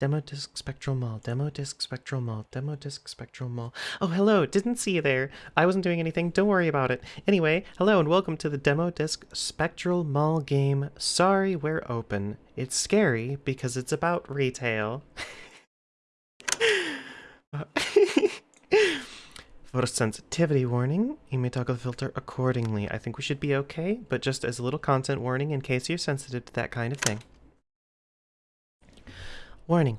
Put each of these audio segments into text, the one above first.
Demo disc spectral mall, demo disc spectral mall, demo disc spectral mall. Oh, hello, didn't see you there. I wasn't doing anything, don't worry about it. Anyway, hello and welcome to the demo disc spectral mall game. Sorry, we're open. It's scary because it's about retail. For Photosensitivity warning. You may toggle the filter accordingly. I think we should be okay, but just as a little content warning in case you're sensitive to that kind of thing. Warning.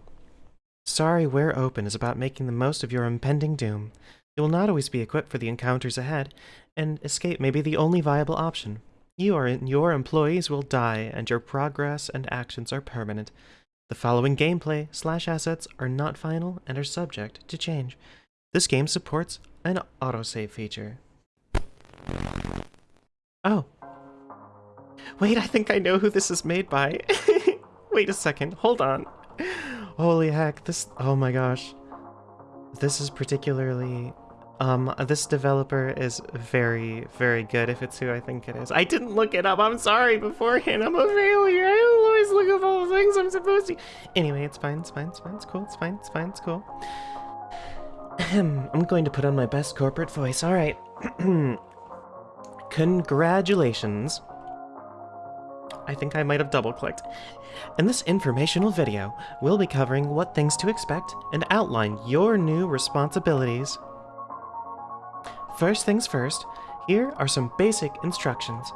Sorry We're Open is about making the most of your impending doom. You will not always be equipped for the encounters ahead, and escape may be the only viable option. You or your employees will die, and your progress and actions are permanent. The following gameplay slash assets are not final and are subject to change. This game supports an autosave feature. Oh. Wait, I think I know who this is made by. Wait a second, hold on. Holy heck, this, oh my gosh. This is particularly, um, this developer is very, very good if it's who I think it is. I didn't look it up, I'm sorry beforehand, I'm a failure. I always look up all the things I'm supposed to. Anyway, it's fine, it's fine, it's fine, it's cool, it's fine, it's fine, it's cool. I'm going to put on my best corporate voice, alright. Congratulations. I think I might have double-clicked. In this informational video, we'll be covering what things to expect and outline your new responsibilities. First things first, here are some basic instructions.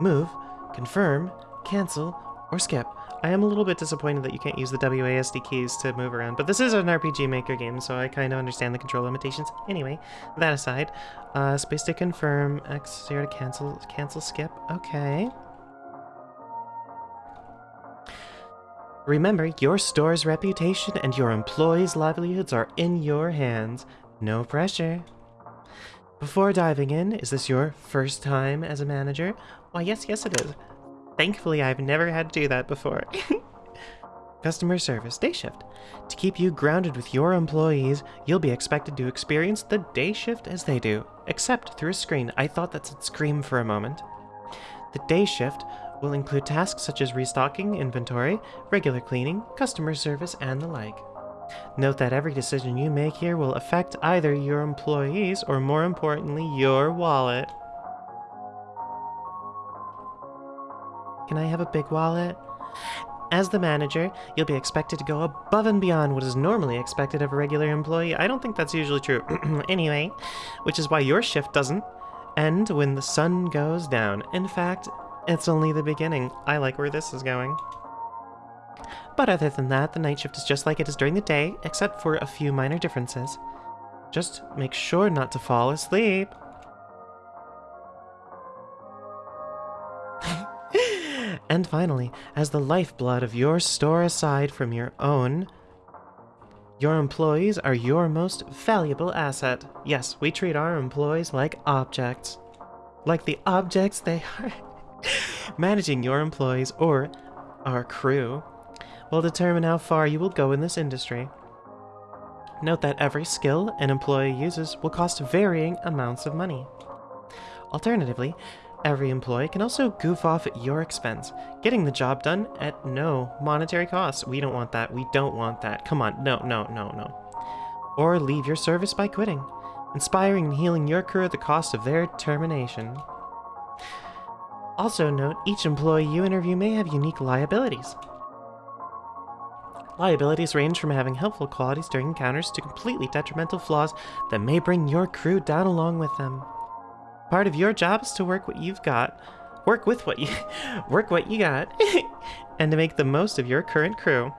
Move, confirm, cancel, or skip. I am a little bit disappointed that you can't use the WASD keys to move around, but this is an RPG Maker game, so I kind of understand the control limitations. Anyway, that aside, uh, space to confirm, X, zero to cancel, cancel, skip, okay. Remember, your store's reputation and your employees' livelihoods are in your hands. No pressure. Before diving in, is this your first time as a manager? Why, yes, yes it is. Thankfully, I've never had to do that before. Customer service day shift. To keep you grounded with your employees, you'll be expected to experience the day shift as they do, except through a screen. I thought that said scream for a moment. The day shift will include tasks such as restocking inventory, regular cleaning, customer service, and the like. Note that every decision you make here will affect either your employees or, more importantly, your wallet. Can I have a big wallet? As the manager, you'll be expected to go above and beyond what is normally expected of a regular employee. I don't think that's usually true. anyway, which is why your shift doesn't end when the sun goes down. In fact, it's only the beginning. I like where this is going. But other than that, the night shift is just like it is during the day, except for a few minor differences. Just make sure not to fall asleep. and finally, as the lifeblood of your store aside from your own, your employees are your most valuable asset. Yes, we treat our employees like objects. Like the objects they are. Managing your employees, or our crew, will determine how far you will go in this industry. Note that every skill an employee uses will cost varying amounts of money. Alternatively, every employee can also goof off at your expense, getting the job done at no monetary cost. We don't want that. We don't want that. Come on. No, no, no, no. Or leave your service by quitting, inspiring and healing your crew at the cost of their termination. Also note, each employee you interview may have unique liabilities. Liabilities range from having helpful qualities during encounters to completely detrimental flaws that may bring your crew down along with them. Part of your job is to work what you've got, work with what you, work what you got, and to make the most of your current crew.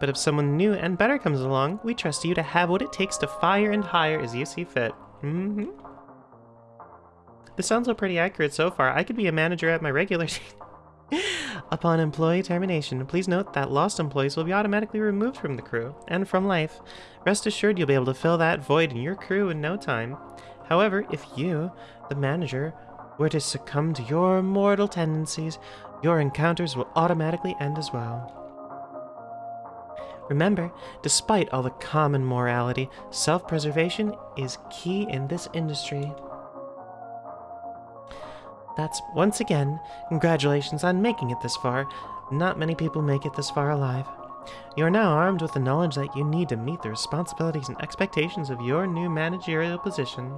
But if someone new and better comes along, we trust you to have what it takes to fire and hire as you see fit. Mm-hmm. This sounds all pretty accurate so far. I could be a manager at my regular Upon employee termination, please note that lost employees will be automatically removed from the crew and from life. Rest assured you'll be able to fill that void in your crew in no time. However, if you, the manager, were to succumb to your mortal tendencies, your encounters will automatically end as well. Remember, despite all the common morality, self-preservation is key in this industry. That's, once again, congratulations on making it this far. Not many people make it this far alive. You are now armed with the knowledge that you need to meet the responsibilities and expectations of your new managerial position.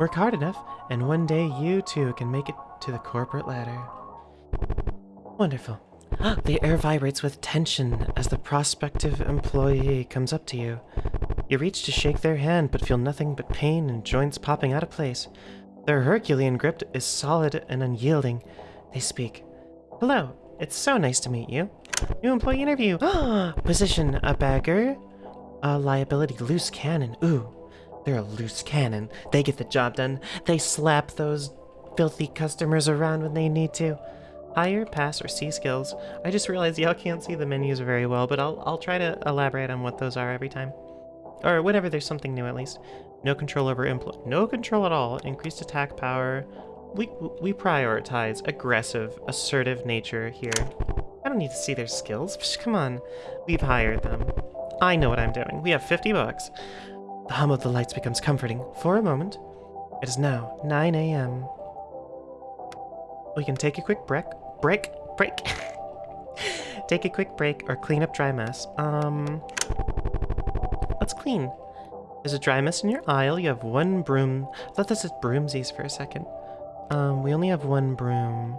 Work hard enough, and one day you too can make it to the corporate ladder. Wonderful. The air vibrates with tension as the prospective employee comes up to you. You reach to shake their hand, but feel nothing but pain and joints popping out of place. Their Herculean grip is solid and unyielding. They speak. Hello, it's so nice to meet you. New employee interview. Position, a bagger. A liability, loose cannon. Ooh, they're a loose cannon. They get the job done. They slap those filthy customers around when they need to. Hire, pass, or see skills. I just realized y'all can't see the menus very well, but I'll, I'll try to elaborate on what those are every time. Or whenever there's something new, at least. No control over impl- No control at all. Increased attack power. We, we prioritize aggressive, assertive nature here. I don't need to see their skills. Just come on. We've hired them. I know what I'm doing. We have 50 bucks. The hum of the lights becomes comforting. For a moment. It is now 9 a.m. We can take a quick break. Break? Break? take a quick break or clean up dry mess. Um... Let's clean. There's a dry mess in your aisle. You have one broom. I thought this was broomsies for a second. Um, we only have one broom.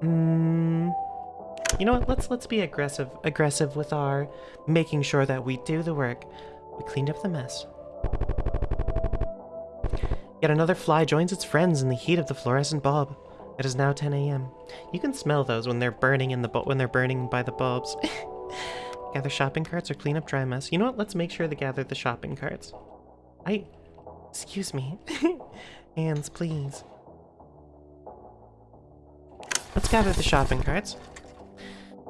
Hmm... You know what? Let's let's be aggressive aggressive with our making sure that we do the work. We cleaned up the mess. Yet another fly joins its friends in the heat of the fluorescent bulb. It is now 10 a.m. You can smell those when they're burning in the when they're burning by the bulbs. gather shopping carts or clean up dry mess. You know what? Let's make sure to gather the shopping carts. I... Excuse me. Hands, please. Let's gather the shopping carts.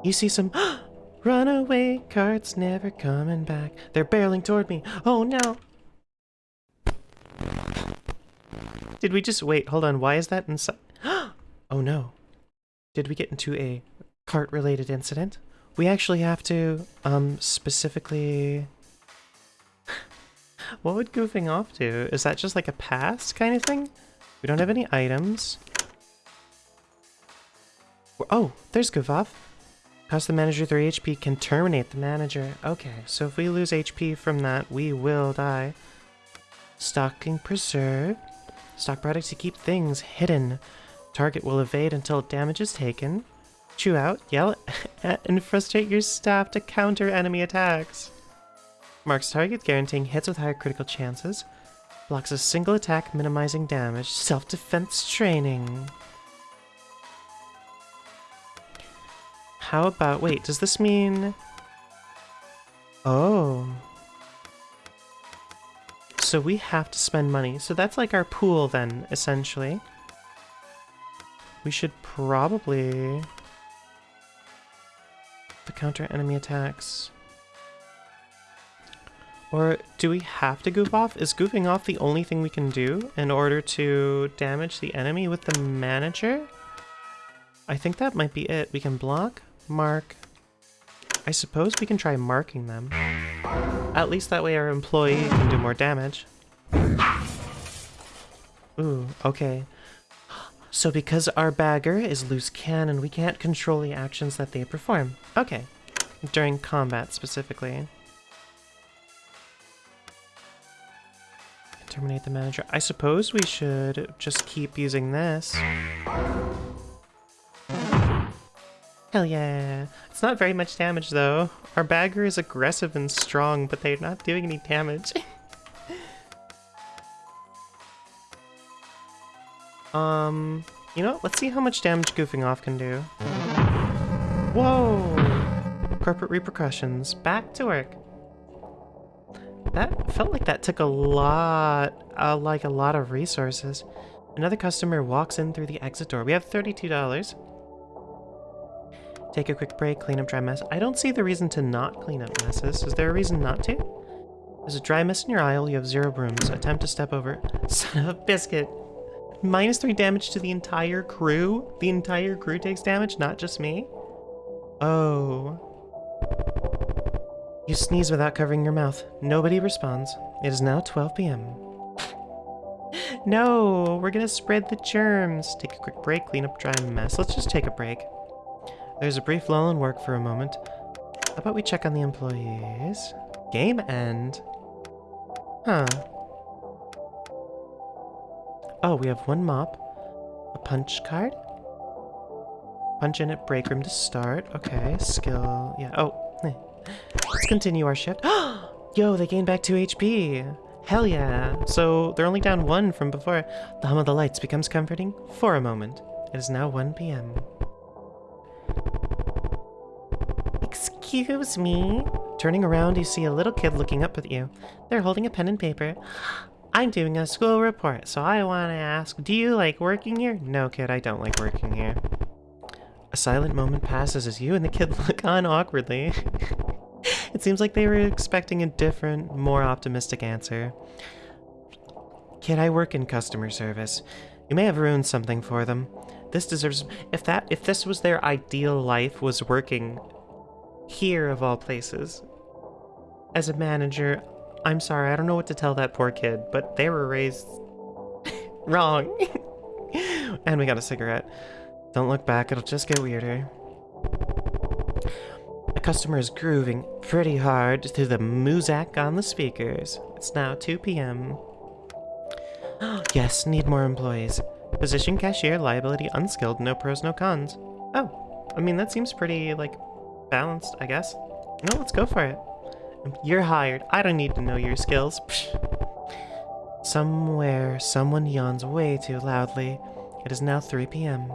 You see some runaway carts never coming back. They're barreling toward me. Oh no! Did we just wait? Hold on. Why is that inside? oh no. Did we get into a cart related incident? We actually have to um specifically What would goofing off do? Is that just like a pass kind of thing? We don't have any items. Oh, there's goof off. Cost the manager 3 HP can terminate the manager. Okay, so if we lose HP from that, we will die. Stocking preserve. Stock products to keep things hidden. Target will evade until damage is taken. Chew out, yell and frustrate your staff to counter enemy attacks. Marks target, guaranteeing hits with higher critical chances. Blocks a single attack, minimizing damage. Self-defense training. How about... Wait, does this mean... Oh. So we have to spend money. So that's like our pool then, essentially. We should probably... The counter enemy attacks. Or do we have to goof off? Is goofing off the only thing we can do in order to damage the enemy with the manager? I think that might be it. We can block, Mark. I suppose we can try marking them. At least that way our employee can do more damage. Ooh, okay. So because our bagger is loose cannon, we can't control the actions that they perform. Okay. During combat, specifically. Terminate the manager. I suppose we should just keep using this. Hell yeah. It's not very much damage though. Our bagger is aggressive and strong, but they're not doing any damage. um, you know, what? let's see how much damage goofing off can do. Whoa! Corporate repercussions. Back to work. That felt like that took a lot, uh, like a lot of resources. Another customer walks in through the exit door. We have $32. Take a quick break, clean up dry mess. I don't see the reason to not clean up messes. Is there a reason not to? There's a dry mess in your aisle. You have zero brooms. Attempt to step over. Son of a biscuit. Minus three damage to the entire crew? The entire crew takes damage, not just me? Oh. You sneeze without covering your mouth. Nobody responds. It is now 12 p.m. no, we're gonna spread the germs. Take a quick break, clean up dry mess. Let's just take a break. There's a brief lull in work for a moment. How about we check on the employees? Game end. Huh. Oh, we have one mop. A punch card. Punch in at break room to start. Okay, skill. Yeah. Oh, eh. let's continue our shift. Yo, they gained back 2 HP. Hell yeah. So they're only down 1 from before. The hum of the lights becomes comforting for a moment. It is now 1 p.m. Excuse me. Turning around, you see a little kid looking up at you. They're holding a pen and paper. I'm doing a school report, so I want to ask, do you like working here? No, kid, I don't like working here. A silent moment passes as you and the kid look on awkwardly. it seems like they were expecting a different, more optimistic answer. Kid, I work in customer service. You may have ruined something for them. This deserves if that if this was their ideal life was working here of all places. As a manager, I'm sorry, I don't know what to tell that poor kid, but they were raised wrong. and we got a cigarette. Don't look back, it'll just get weirder. The customer is grooving pretty hard to the muzak on the speakers. It's now 2 p.m. yes, need more employees. Position cashier, liability, unskilled, no pros, no cons. Oh, I mean, that seems pretty, like, balanced, I guess. No, let's go for it. You're hired. I don't need to know your skills. Psh. Somewhere, someone yawns way too loudly. It is now 3 p.m.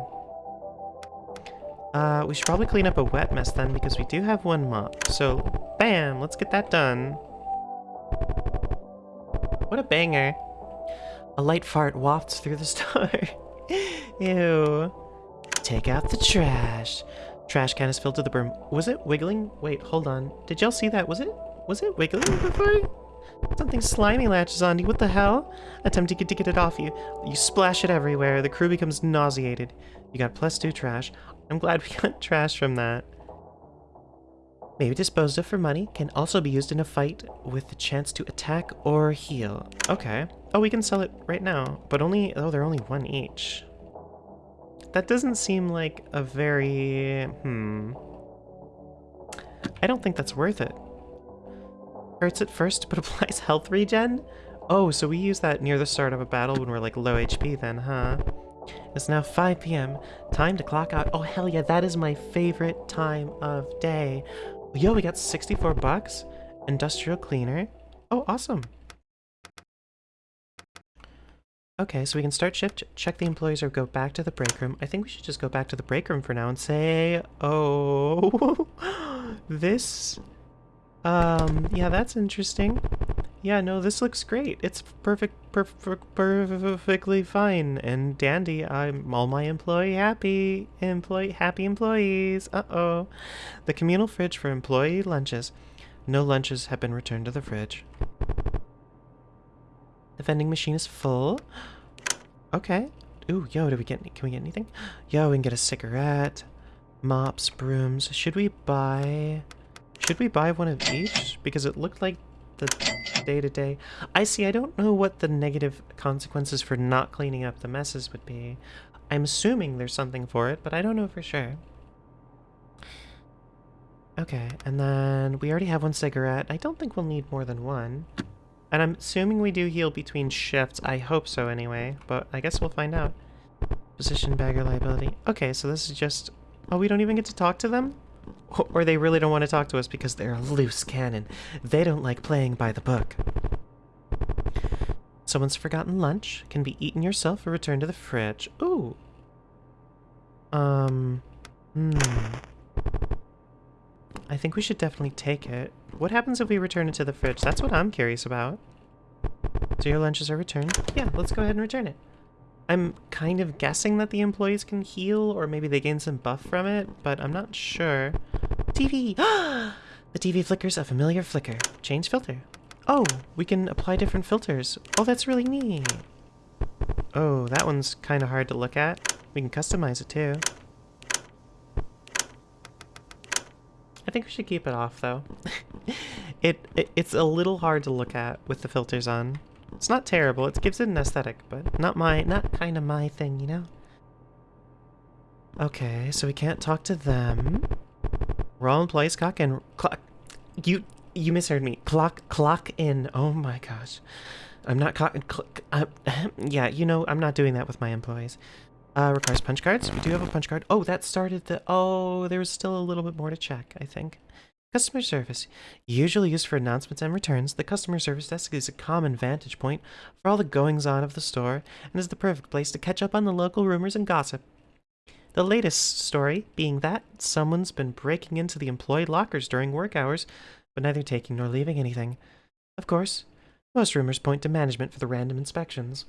Uh, we should probably clean up a wet mess then, because we do have one mop. So, bam! Let's get that done. What a banger. A light fart wafts through the store. Ew. Take out the trash. Trash can is filled to the brim. Was it wiggling? Wait, hold on. Did y'all see that? Was it was it wiggling before? Something slimy latches on you. What the hell? Attempting to get it off you. You splash it everywhere. The crew becomes nauseated. You got plus two trash. I'm glad we got trash from that. Maybe disposed of for money. Can also be used in a fight with the chance to attack or heal. Okay. Oh, we can sell it right now. But only... Oh, they're only one each. That doesn't seem like a very... Hmm... I don't think that's worth it. Hurts at first, but applies health regen? Oh, so we use that near the start of a battle when we're like low HP then, huh? It's now 5 p.m. Time to clock out. Oh, hell yeah, that is my favorite time of day. Yo, we got 64 bucks. Industrial cleaner. Oh, awesome. Okay, so we can start shift, check the employees, or go back to the break room. I think we should just go back to the break room for now and say, oh, this um, yeah, that's interesting. Yeah, no, this looks great. It's perfect, perfect, perfectly fine and dandy. I'm all my employee happy, employee happy employees. Uh-oh. The communal fridge for employee lunches. No lunches have been returned to the fridge. The vending machine is full. Okay. Ooh, yo, do we get, can we get anything? Yo, we can get a cigarette, mops, brooms. Should we buy... Should we buy one of each? Because it looked like the day-to-day... -day. I see, I don't know what the negative consequences for not cleaning up the messes would be. I'm assuming there's something for it, but I don't know for sure. Okay, and then we already have one cigarette. I don't think we'll need more than one. And I'm assuming we do heal between shifts. I hope so anyway, but I guess we'll find out. Position bagger liability. Okay, so this is just... Oh, we don't even get to talk to them? Or they really don't want to talk to us because they're a loose cannon. They don't like playing by the book. Someone's forgotten lunch. Can be eaten yourself or returned to the fridge. Ooh. Um. Hmm. I think we should definitely take it. What happens if we return it to the fridge? That's what I'm curious about. So your lunches are returned? Yeah, let's go ahead and return it. I'm kind of guessing that the employees can heal, or maybe they gain some buff from it, but I'm not sure. TV! the TV flickers a familiar flicker. Change filter. Oh, we can apply different filters. Oh, that's really neat. Oh, that one's kind of hard to look at. We can customize it too. I think we should keep it off though. it, it, it's a little hard to look at with the filters on. It's not terrible. It gives it an aesthetic, but not my, not kind of my thing, you know? Okay, so we can't talk to them. All employees. Clock in. Clock. You you misheard me. Clock clock in. Oh my gosh. I'm not clock. Cl uh, yeah, you know I'm not doing that with my employees. Uh, requires punch cards. We do have a punch card. Oh, that started the. Oh, there's still a little bit more to check. I think. Customer service. Usually used for announcements and returns, the customer service desk is a common vantage point for all the goings on of the store and is the perfect place to catch up on the local rumors and gossip. The latest story being that someone's been breaking into the employee lockers during work hours, but neither taking nor leaving anything. Of course, most rumors point to management for the random inspections.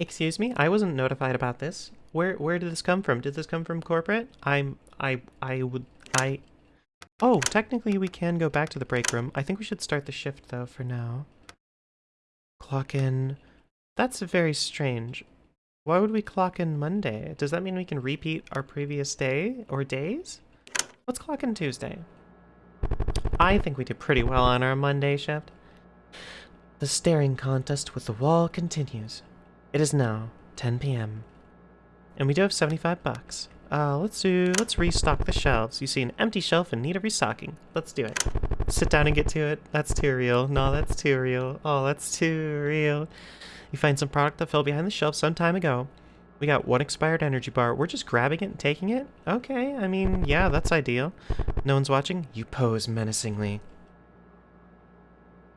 Excuse me, I wasn't notified about this. Where where did this come from? Did this come from corporate? I'm I I would I Oh, technically we can go back to the break room. I think we should start the shift though for now. Clock in. That's very strange. Why would we clock in Monday? Does that mean we can repeat our previous day or days? Let's clock in Tuesday. I think we did pretty well on our Monday shift. The staring contest with the wall continues. It is now 10 p.m. And we do have 75 bucks. Uh, let's do, let's restock the shelves. You see an empty shelf in need of restocking. Let's do it. Sit down and get to it. That's too real. No, that's too real. Oh, that's too real. You find some product that fell behind the shelf some time ago. We got one expired energy bar. We're just grabbing it and taking it? Okay, I mean, yeah, that's ideal. No one's watching? You pose menacingly.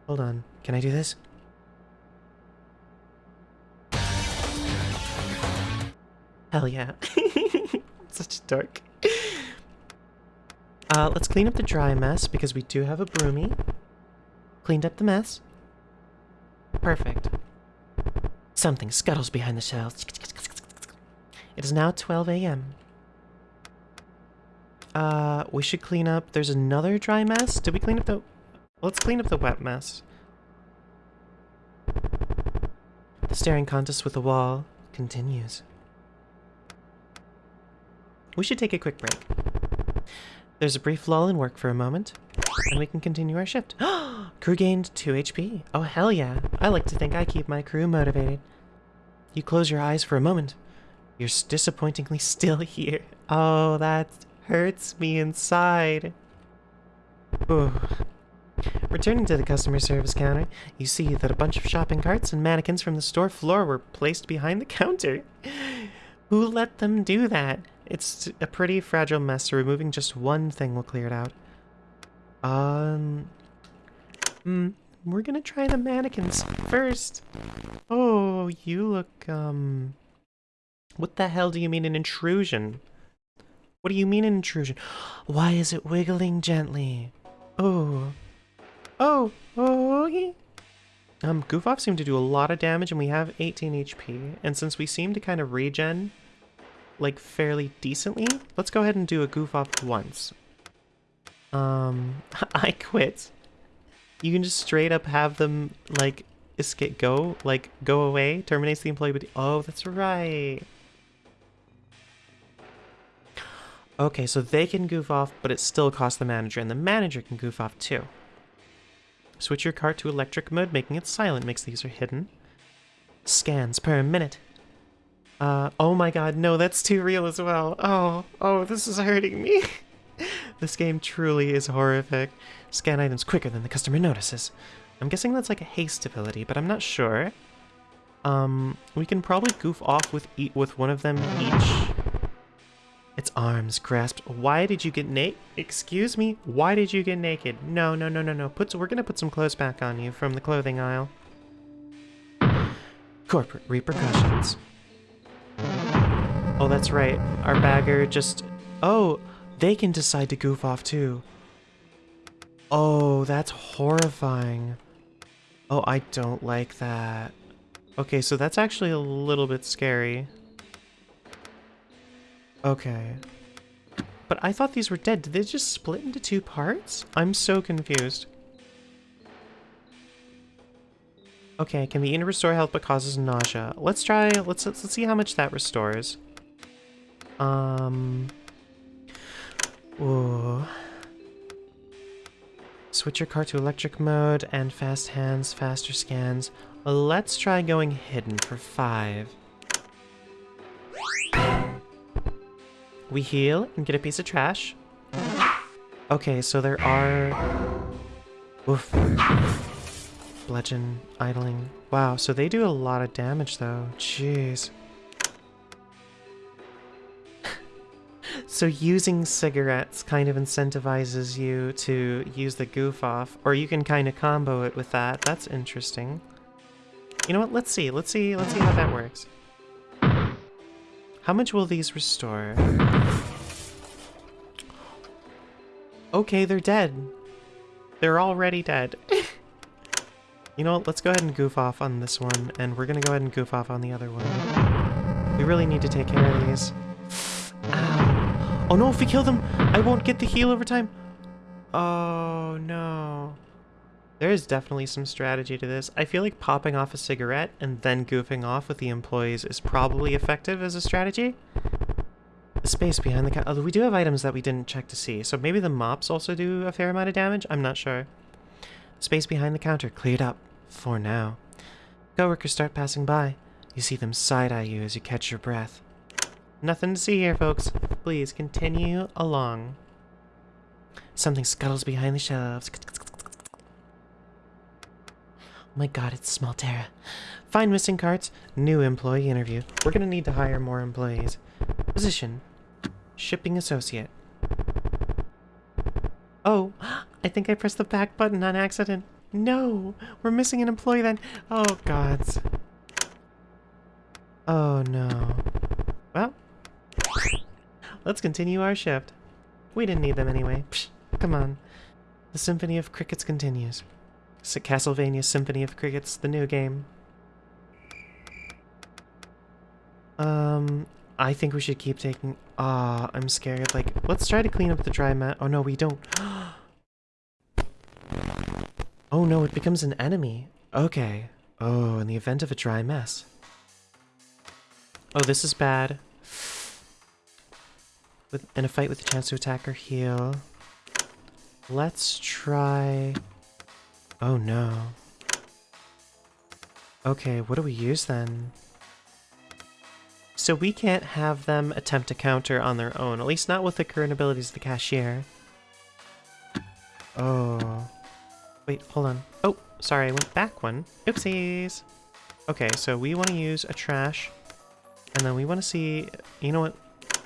Hold on. Can I do this? Hell yeah. Such a dork. Uh, let's clean up the dry mess because we do have a broomy. Cleaned up the mess. Perfect. Something scuttles behind the shelves. It is now 12 a.m. Uh, we should clean up... There's another dry mess? Did we clean up the... Let's clean up the wet mess. The staring contest with the wall continues. We should take a quick break. There's a brief lull in work for a moment, and we can continue our shift. crew gained 2 HP. Oh, hell yeah. I like to think I keep my crew motivated. You close your eyes for a moment. You're disappointingly still here. Oh, that hurts me inside. Ooh. Returning to the customer service counter, you see that a bunch of shopping carts and mannequins from the store floor were placed behind the counter. Who let them do that? It's a pretty fragile mess, so removing just one thing will clear it out. Um... Hmm, we're gonna try the mannequins first. Oh, you look, um... What the hell do you mean an intrusion? What do you mean an intrusion? Why is it wiggling gently? Oh. Oh, oh. Um, Goof Off seemed to do a lot of damage and we have 18 HP. And since we seem to kind of regen like fairly decently. Let's go ahead and do a goof off once. Um, I quit. You can just straight up have them like escape, go, like go away, terminates the employee. Oh, that's right. Okay, so they can goof off, but it still costs the manager, and the manager can goof off too. Switch your cart to electric mode, making it silent makes the user hidden. Scans per minute. Uh, oh my god, no, that's too real as well. Oh, oh, this is hurting me. this game truly is horrific. Scan items quicker than the customer notices. I'm guessing that's like a haste ability, but I'm not sure. Um, we can probably goof off with eat with one of them each. Its arms grasped. Why did you get naked? Excuse me? Why did you get naked? No, no, no, no, no. Put, we're gonna put some clothes back on you from the clothing aisle. Corporate repercussions. Oh, that's right. Our bagger just... Oh, they can decide to goof off too. Oh, that's horrifying. Oh, I don't like that. Okay, so that's actually a little bit scary. Okay. But I thought these were dead. Did they just split into two parts? I'm so confused. Okay, can be eaten to restore health but causes nausea. Let's try, let's, let's, let's see how much that restores. Um. Ooh. Switch your car to electric mode and fast hands, faster scans. Let's try going hidden for five. We heal and get a piece of trash. Okay, so there are... Oof. Bludgeon, idling. Wow, so they do a lot of damage though. Jeez. So using cigarettes kind of incentivizes you to use the goof off, or you can kind of combo it with that. That's interesting. You know what? Let's see. Let's see. Let's see how that works. How much will these restore? Okay, they're dead. They're already dead. you know what? Let's go ahead and goof off on this one, and we're gonna go ahead and goof off on the other one. We really need to take care of these. Ow. Oh no, if we kill them, I won't get the heal over time. Oh no. There is definitely some strategy to this. I feel like popping off a cigarette and then goofing off with the employees is probably effective as a strategy. The space behind the counter. Although we do have items that we didn't check to see, so maybe the mops also do a fair amount of damage? I'm not sure. Space behind the counter cleared up. For now. Coworkers start passing by. You see them side-eye you as you catch your breath. Nothing to see here, folks. Please continue along. Something scuttles behind the shelves. Oh my god, it's Smaltera. Find missing carts. New employee interview. We're gonna need to hire more employees. Position. Shipping associate. Oh, I think I pressed the back button on accident. No, we're missing an employee then. Oh, gods. Oh, no. Well, let's continue our shift. We didn't need them anyway. Psh, come on. The Symphony of Crickets continues. Castlevania Symphony of Crickets, the new game. Um, I think we should keep taking... Ah, oh, I'm scared. Like, let's try to clean up the dry mat. Oh no, we don't. oh no, it becomes an enemy. Okay. Oh, in the event of a dry mess. Oh, this is bad. With, in a fight with a chance to attack or heal. Let's try... Oh no. Okay, what do we use then? So we can't have them attempt to counter on their own, at least not with the current abilities of the cashier. Oh. Wait, hold on. Oh, sorry, I went back one. Oopsies! Okay, so we want to use a trash, and then we want to see... You know what?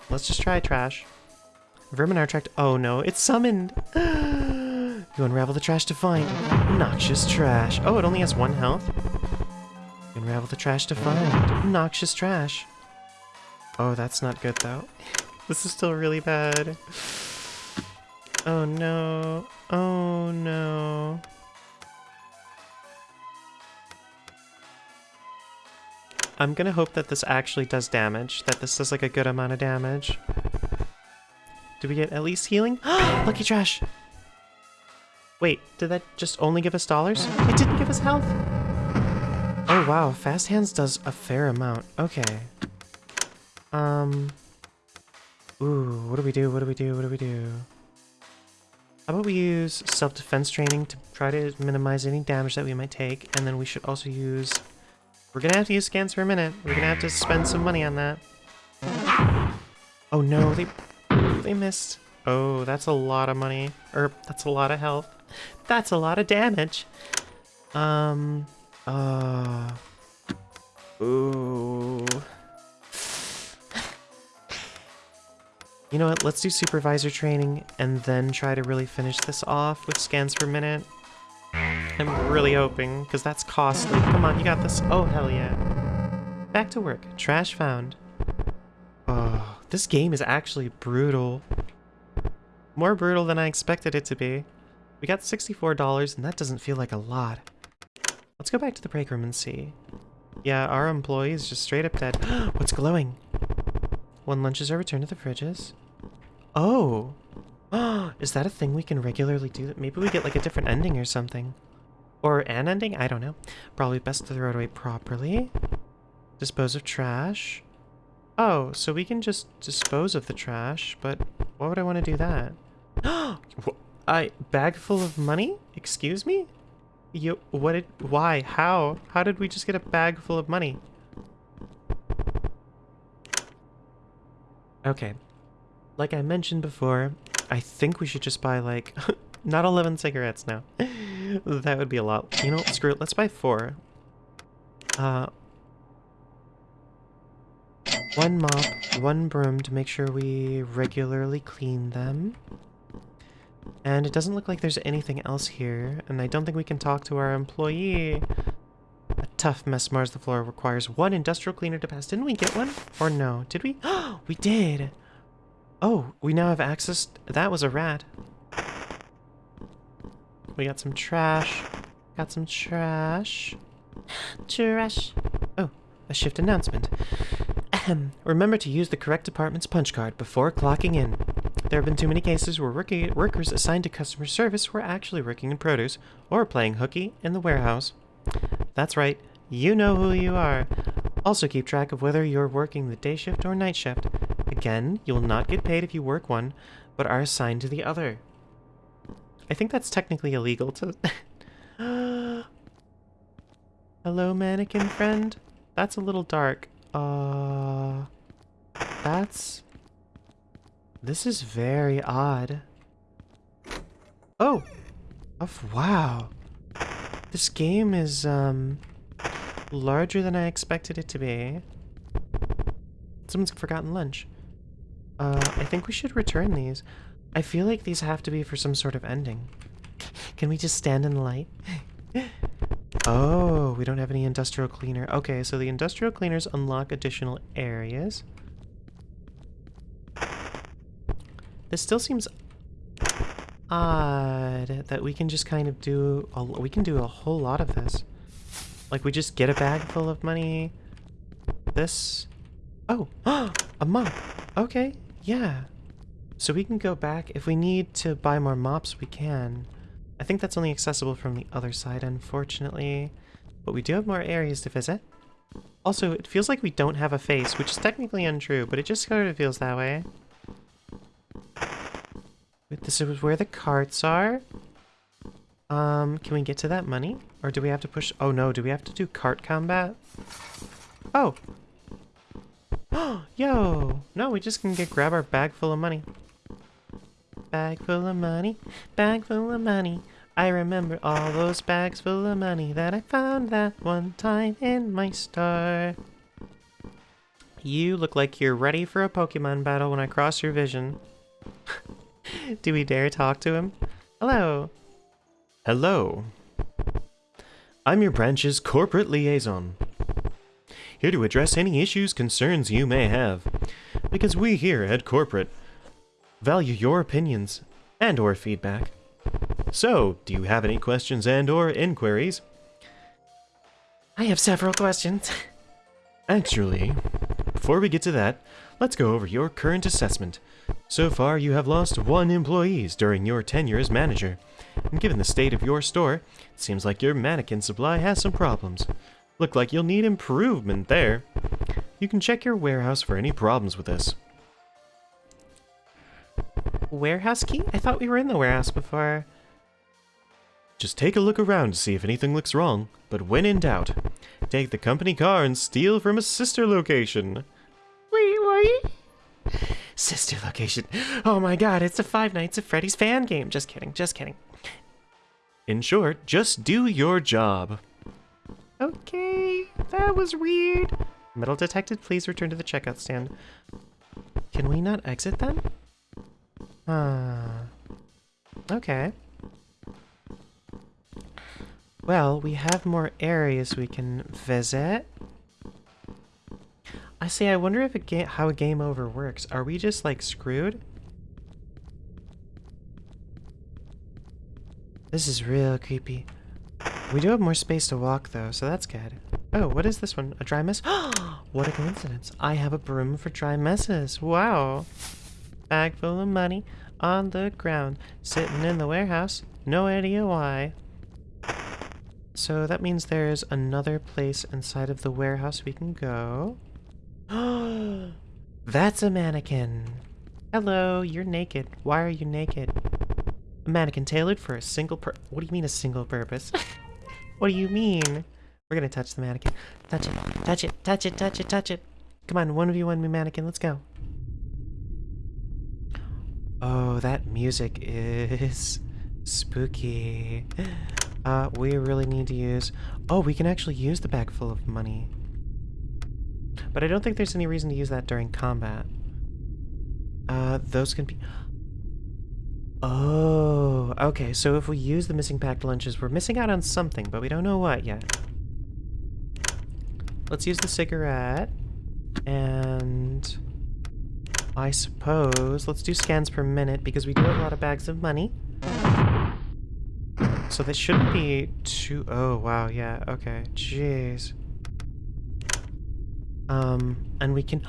Let's just try trash. Vermin tract. Oh no, it's summoned! You unravel the trash to find. Noxious trash. Oh, it only has one health? You unravel the trash to find. Noxious trash. Oh, that's not good though. This is still really bad. Oh no. Oh no. I'm gonna hope that this actually does damage. That this does like a good amount of damage. Do we get at least healing? Lucky trash! Wait, did that just only give us dollars? It didn't give us health? Oh wow, Fast Hands does a fair amount. Okay. Um... Ooh, what do we do, what do we do, what do we do? How about we use self-defense training to try to minimize any damage that we might take, and then we should also use... We're gonna have to use scans for a minute. We're gonna have to spend some money on that. Oh no, they... They missed. Oh, that's a lot of money. Or, that's a lot of health. That's a lot of damage. Um, uh, ooh. You know what, let's do supervisor training and then try to really finish this off with scans per minute. I'm really hoping, because that's costly. Come on, you got this. Oh, hell yeah. Back to work. Trash found. Oh, this game is actually brutal. More brutal than I expected it to be. We got $64, and that doesn't feel like a lot. Let's go back to the break room and see. Yeah, our employee is just straight up dead. What's glowing? When lunches are returned to the fridges. Oh! is that a thing we can regularly do? Maybe we get like a different ending or something. Or an ending? I don't know. Probably best to throw it away properly. Dispose of trash. Oh, so we can just dispose of the trash, but why would I want to do that? I bag full of money? Excuse me? You what did why? How? How did we just get a bag full of money? Okay. like I mentioned before, I think we should just buy like not 11 cigarettes now. that would be a lot. You know, screw it. Let's buy four. Uh, one mop, one broom to make sure we regularly clean them. And it doesn't look like there's anything else here, and I don't think we can talk to our employee. A tough mess mars the floor requires one industrial cleaner to pass. Didn't we get one? Or no? Did we? we did! Oh, we now have access. That was a rat. We got some trash. Got some trash. Trash. Oh, a shift announcement. Ahem. Remember to use the correct department's punch card before clocking in. There have been too many cases where workers assigned to customer service were actually working in produce or playing hooky in the warehouse. That's right, you know who you are. Also keep track of whether you're working the day shift or night shift. Again, you will not get paid if you work one, but are assigned to the other. I think that's technically illegal to... Hello, mannequin friend? That's a little dark. Uh... That's... This is very odd. Oh! Oh, wow. This game is, um... Larger than I expected it to be. Someone's forgotten lunch. Uh, I think we should return these. I feel like these have to be for some sort of ending. Can we just stand in the light? oh, we don't have any industrial cleaner. Okay, so the industrial cleaners unlock additional areas. This still seems odd that we can just kind of do a, we can do a whole lot of this. Like we just get a bag full of money. This. Oh, a mop. Okay, yeah. So we can go back. If we need to buy more mops, we can. I think that's only accessible from the other side, unfortunately. But we do have more areas to visit. Also, it feels like we don't have a face, which is technically untrue, but it just sort of feels that way. This is where the carts are. Um, can we get to that money? Or do we have to push... Oh no, do we have to do cart combat? Oh! Yo! No, we just can get grab our bag full of money. Bag full of money, bag full of money. I remember all those bags full of money that I found that one time in my store. You look like you're ready for a Pokemon battle when I cross your vision. Do we dare talk to him? Hello. Hello. I'm your branch's corporate liaison. Here to address any issues, concerns you may have. Because we here at Corporate value your opinions and or feedback. So, do you have any questions and or inquiries? I have several questions. Actually, before we get to that, let's go over your current assessment. So far, you have lost one employee during your tenure as manager. And given the state of your store, it seems like your mannequin supply has some problems. Look like you'll need improvement there. You can check your warehouse for any problems with this. Warehouse key? I thought we were in the warehouse before. Just take a look around to see if anything looks wrong, but when in doubt, take the company car and steal from a sister location. Wait, what? Sister location. Oh my god, it's a Five Nights at Freddy's fan game. Just kidding, just kidding. In short, just do your job. Okay, that was weird. Metal detected, please return to the checkout stand. Can we not exit then? Ah. Okay. Well, we have more areas we can visit. I see, I wonder if a game how a game over works. Are we just like screwed? This is real creepy. We do have more space to walk though, so that's good. Oh, what is this one? A dry mess? what a coincidence. I have a broom for dry messes. Wow. Bag full of money on the ground, sitting in the warehouse. No idea why. So that means there's another place inside of the warehouse we can go. That's a mannequin. Hello, you're naked. Why are you naked? A mannequin tailored for a single per- What do you mean a single purpose? what do you mean? We're gonna touch the mannequin. Touch it, touch it, touch it, touch it, touch it. Come on, 1v1 me mannequin, let's go. Oh, that music is spooky. Uh, we really need to use... Oh, we can actually use the bag full of money. But I don't think there's any reason to use that during combat. Uh, those can be... Oh, okay, so if we use the missing packed lunches, we're missing out on something, but we don't know what yet. Let's use the cigarette. And... I suppose... Let's do scans per minute, because we do have a lot of bags of money. So this shouldn't be too... Oh, wow, yeah, okay. Jeez. Um, and we can...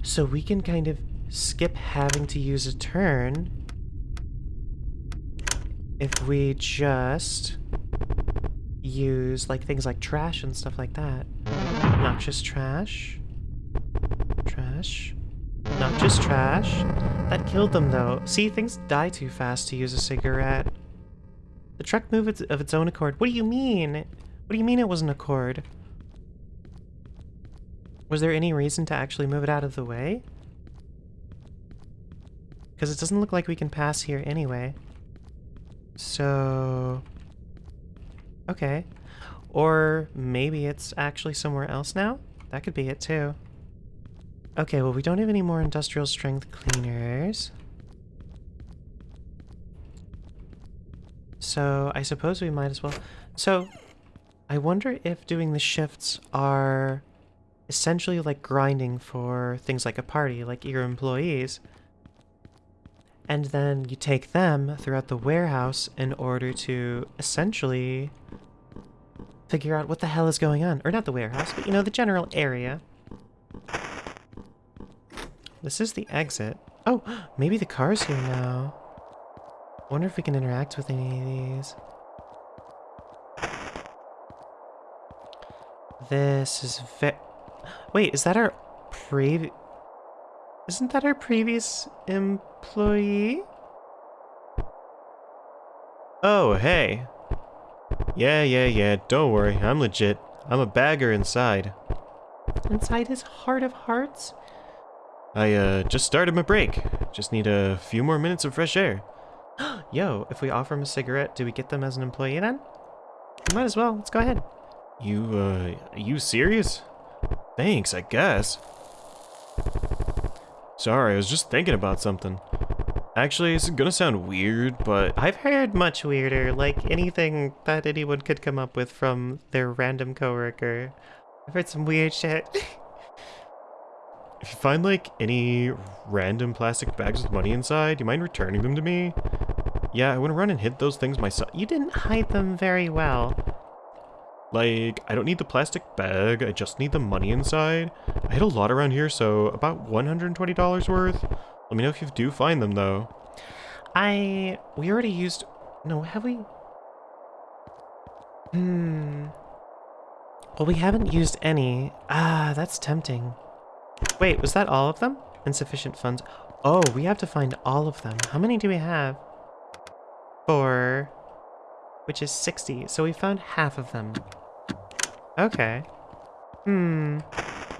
so we can kind of skip having to use a turn if we just use, like, things like trash and stuff like that. Noxious trash. Trash. Noxious trash. That killed them, though. See, things die too fast to use a cigarette. The truck moved of its own accord. What do you mean? What do you mean it was an accord? Was there any reason to actually move it out of the way? Because it doesn't look like we can pass here anyway. So... Okay. Or maybe it's actually somewhere else now? That could be it too. Okay, well we don't have any more industrial strength cleaners. So I suppose we might as well... So, I wonder if doing the shifts are essentially like grinding for things like a party, like your employees. And then you take them throughout the warehouse in order to essentially figure out what the hell is going on. Or not the warehouse, but you know, the general area. This is the exit. Oh, maybe the car's here now. wonder if we can interact with any of these. This is very... Wait, is that our previous... Isn't that our previous employee? Oh, hey. Yeah, yeah, yeah, don't worry, I'm legit. I'm a bagger inside. Inside his heart of hearts? I, uh, just started my break. Just need a few more minutes of fresh air. Yo, if we offer him a cigarette, do we get them as an employee then? might as well, let's go ahead. You, uh, are you serious? Thanks, I guess. Sorry, I was just thinking about something. Actually, it's gonna sound weird, but... I've heard much weirder, like anything that anyone could come up with from their random coworker. I've heard some weird shit. if you find, like, any random plastic bags with money inside, do you mind returning them to me? Yeah, I wanna run and hit those things myself. You didn't hide them very well. Like, I don't need the plastic bag, I just need the money inside. I hit a lot around here, so about $120 worth. Let me know if you do find them, though. I... we already used... no, have we? Hmm... Well, we haven't used any. Ah, that's tempting. Wait, was that all of them? Insufficient funds. Oh, we have to find all of them. How many do we have? Four. Which is 60. So we found half of them. Okay. Hmm.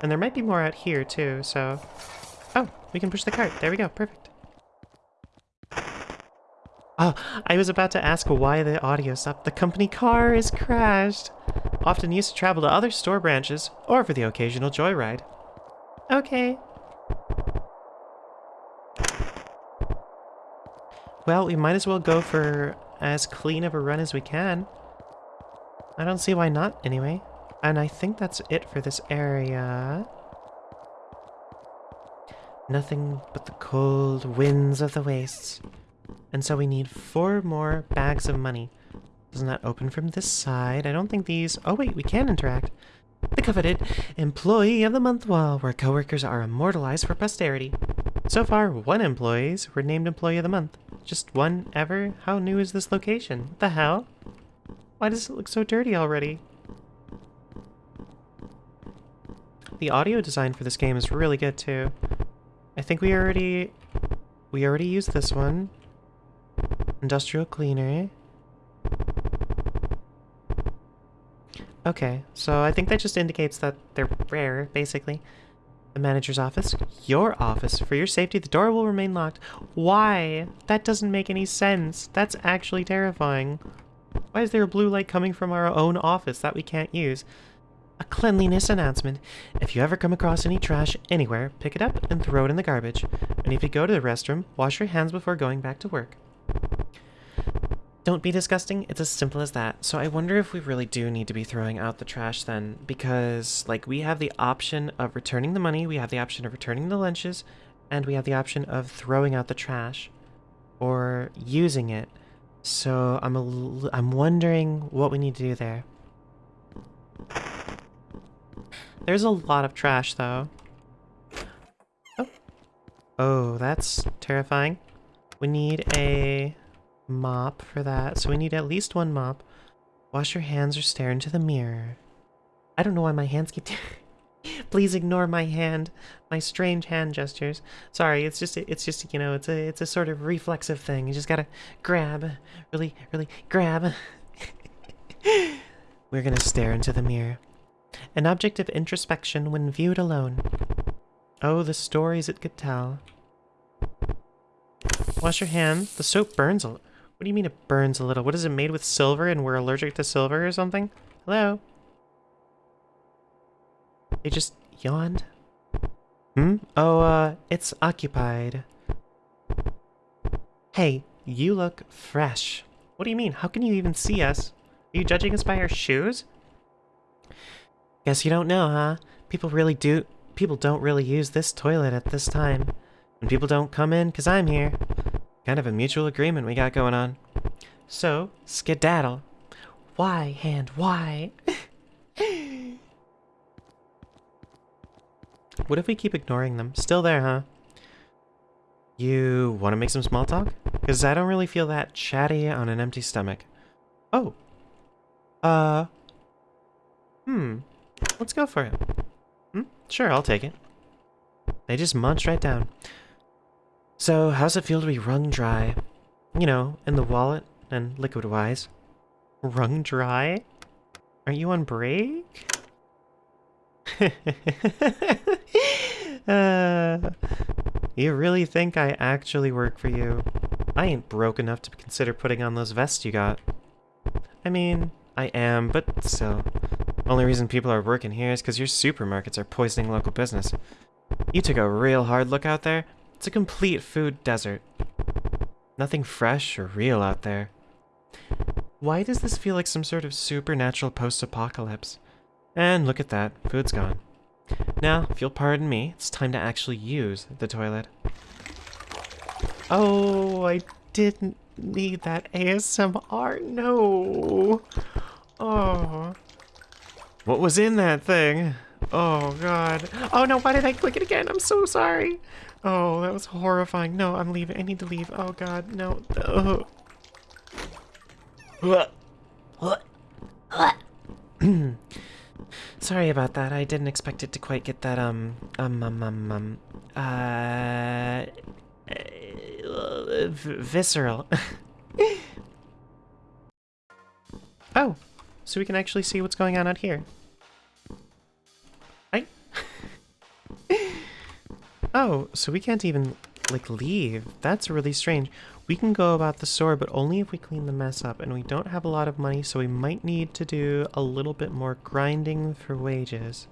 And there might be more out here too, so... Oh, we can push the cart. There we go. Perfect. Oh, I was about to ask why the audio stopped. The company car is crashed. Often used to travel to other store branches, or for the occasional joyride. Okay. Well, we might as well go for as clean of a run as we can. I don't see why not, anyway. And I think that's it for this area. Nothing but the cold winds of the wastes. And so we need four more bags of money. Doesn't that open from this side? I don't think these... Oh wait, we can interact. The coveted Employee of the Month wall, where coworkers are immortalized for posterity. So far, one employees were named Employee of the Month. Just one ever? How new is this location? What the hell? Why does it look so dirty already? The audio design for this game is really good too. I think we already... We already used this one. Industrial cleaner. Okay, so I think that just indicates that they're rare, basically. The manager's office, your office. For your safety, the door will remain locked. Why? That doesn't make any sense. That's actually terrifying. Why is there a blue light coming from our own office that we can't use? A cleanliness announcement. If you ever come across any trash anywhere, pick it up and throw it in the garbage. And if you go to the restroom, wash your hands before going back to work. Don't be disgusting. It's as simple as that. So I wonder if we really do need to be throwing out the trash then, because like we have the option of returning the money, we have the option of returning the lunches, and we have the option of throwing out the trash or using it. So I'm a I'm wondering what we need to do there. There's a lot of trash though. Oh. Oh, that's terrifying. We need a mop for that. So we need at least one mop. Wash your hands or stare into the mirror. I don't know why my hands keep... Please ignore my hand, my strange hand gestures. Sorry, it's just, it's just, you know, it's a, it's a sort of reflexive thing. You just gotta grab, really, really grab. We're gonna stare into the mirror. An object of introspection when viewed alone. Oh, the stories it could tell. Wash your hands. The soap burns a what do you mean it burns a little? What is it made with silver and we're allergic to silver or something? Hello? They just yawned? Hmm? Oh, uh, it's occupied. Hey, you look fresh. What do you mean? How can you even see us? Are you judging us by our shoes? Guess you don't know, huh? People really do- people don't really use this toilet at this time. And people don't come in because I'm here. Kind of a mutual agreement we got going on. So, skedaddle. Why, hand, why? what if we keep ignoring them? Still there, huh? You want to make some small talk? Because I don't really feel that chatty on an empty stomach. Oh. Uh. Hmm. Let's go for it. Hmm? Sure, I'll take it. They just munch right down. So, how's it feel to be wrung dry? You know, in the wallet and liquid-wise. Wrung dry? Aren't you on break? uh, you really think I actually work for you? I ain't broke enough to consider putting on those vests you got. I mean, I am, but still. Only reason people are working here is because your supermarkets are poisoning local business. You took a real hard look out there, it's a complete food desert. Nothing fresh or real out there. Why does this feel like some sort of supernatural post-apocalypse? And look at that, food's gone. Now, if you'll pardon me, it's time to actually use the toilet. Oh, I didn't need that ASMR, no! Oh. What was in that thing? Oh god. Oh no, why did I click it again? I'm so sorry. Oh, that was horrifying. No, I'm leaving. I need to leave. Oh god, no. What? Sorry about that. I didn't expect it to quite get that, um, um, um, um, um, uh visceral. oh, so we can actually see what's going on out here. Oh, so we can't even, like, leave. That's really strange. We can go about the store, but only if we clean the mess up, and we don't have a lot of money, so we might need to do a little bit more grinding for wages.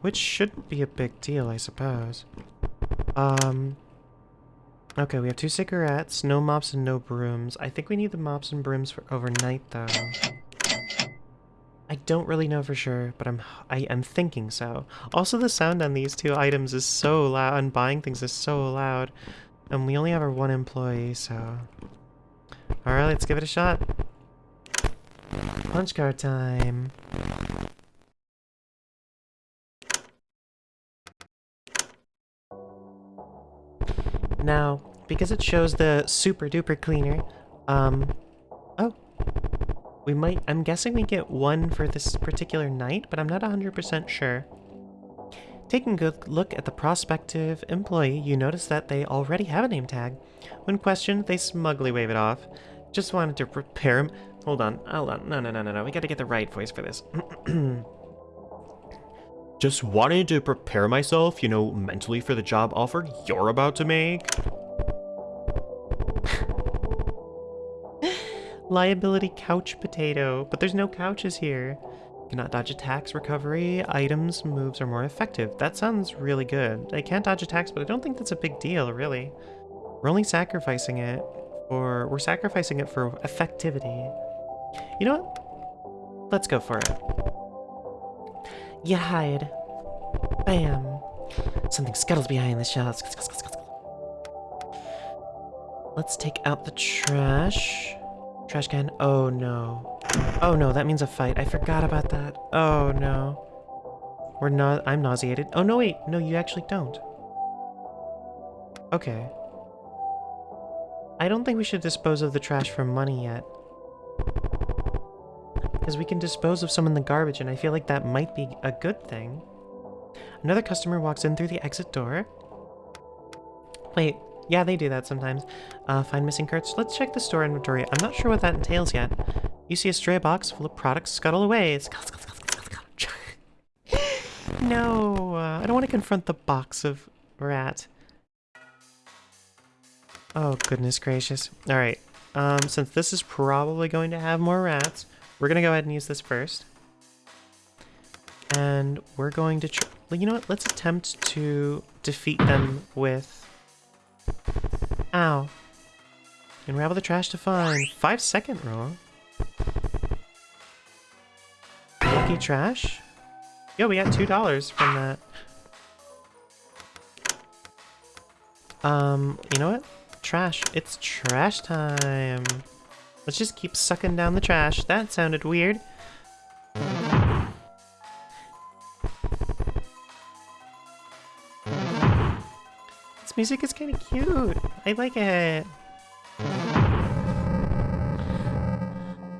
Which shouldn't be a big deal, I suppose. Um... Okay, we have two cigarettes, no mops and no brooms. I think we need the mops and brooms for overnight, though. I don't really know for sure, but I'm I am thinking so. Also, the sound on these two items is so loud, and buying things is so loud. And we only have our one employee, so... Alright, let's give it a shot. Punch card time. Now, because it shows the super duper cleaner, um, oh, we might, I'm guessing we get one for this particular night, but I'm not 100% sure. Taking a good look at the prospective employee, you notice that they already have a name tag. When questioned, they smugly wave it off. Just wanted to prepare him. Hold on, hold on. No, no, no, no, no. We gotta get the right voice for this. Just wanted to prepare myself, you know, mentally for the job offer you're about to make. Liability couch potato, but there's no couches here. Cannot dodge attacks, recovery, items, moves are more effective. That sounds really good. I can't dodge attacks, but I don't think that's a big deal, really. We're only sacrificing it for... We're sacrificing it for effectivity. You know what? Let's go for it. You hide. Bam. Something scuttles behind the shelves. Let's take out the trash. Trash can. Oh no. Oh no, that means a fight. I forgot about that. Oh no. We're not. I'm nauseated. Oh no, wait. No, you actually don't. Okay. I don't think we should dispose of the trash for money yet. Because we can dispose of some in the garbage, and I feel like that might be a good thing. Another customer walks in through the exit door. Wait, yeah, they do that sometimes. Uh, find missing carts. Let's check the store inventory. I'm not sure what that entails yet. You see a stray box full of products scuttle away. Scuttle, scuttle, scuttle, scuttle, no, uh, I don't want to confront the box of rat. Oh, goodness gracious. All right. Um, since this is probably going to have more rats, we're going to go ahead and use this first. And we're going to... you know what? Let's attempt to defeat them with Ow. Unravel the trash to find. Five second roll. Lucky trash? Yo, we got two dollars from that. Um, you know what? Trash. It's trash time. Let's just keep sucking down the trash. That sounded weird. Music is kind of cute. I like it.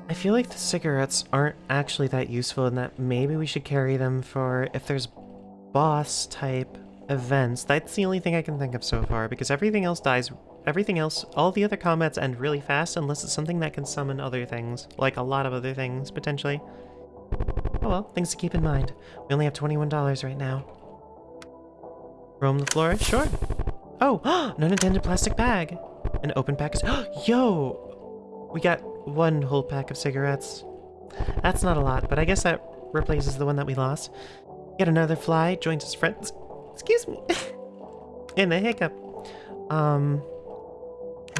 I feel like the cigarettes aren't actually that useful and that maybe we should carry them for if there's boss type events. That's the only thing I can think of so far because everything else dies. Everything else, all the other combats end really fast unless it's something that can summon other things. Like a lot of other things, potentially. Oh well, things to keep in mind. We only have $21 right now. Roam the floor? Sure. Oh, non-intended plastic bag. An open pack is- Yo! We got one whole pack of cigarettes. That's not a lot, but I guess that replaces the one that we lost. Get another fly, joins his friends. Excuse me. In the hiccup. Um,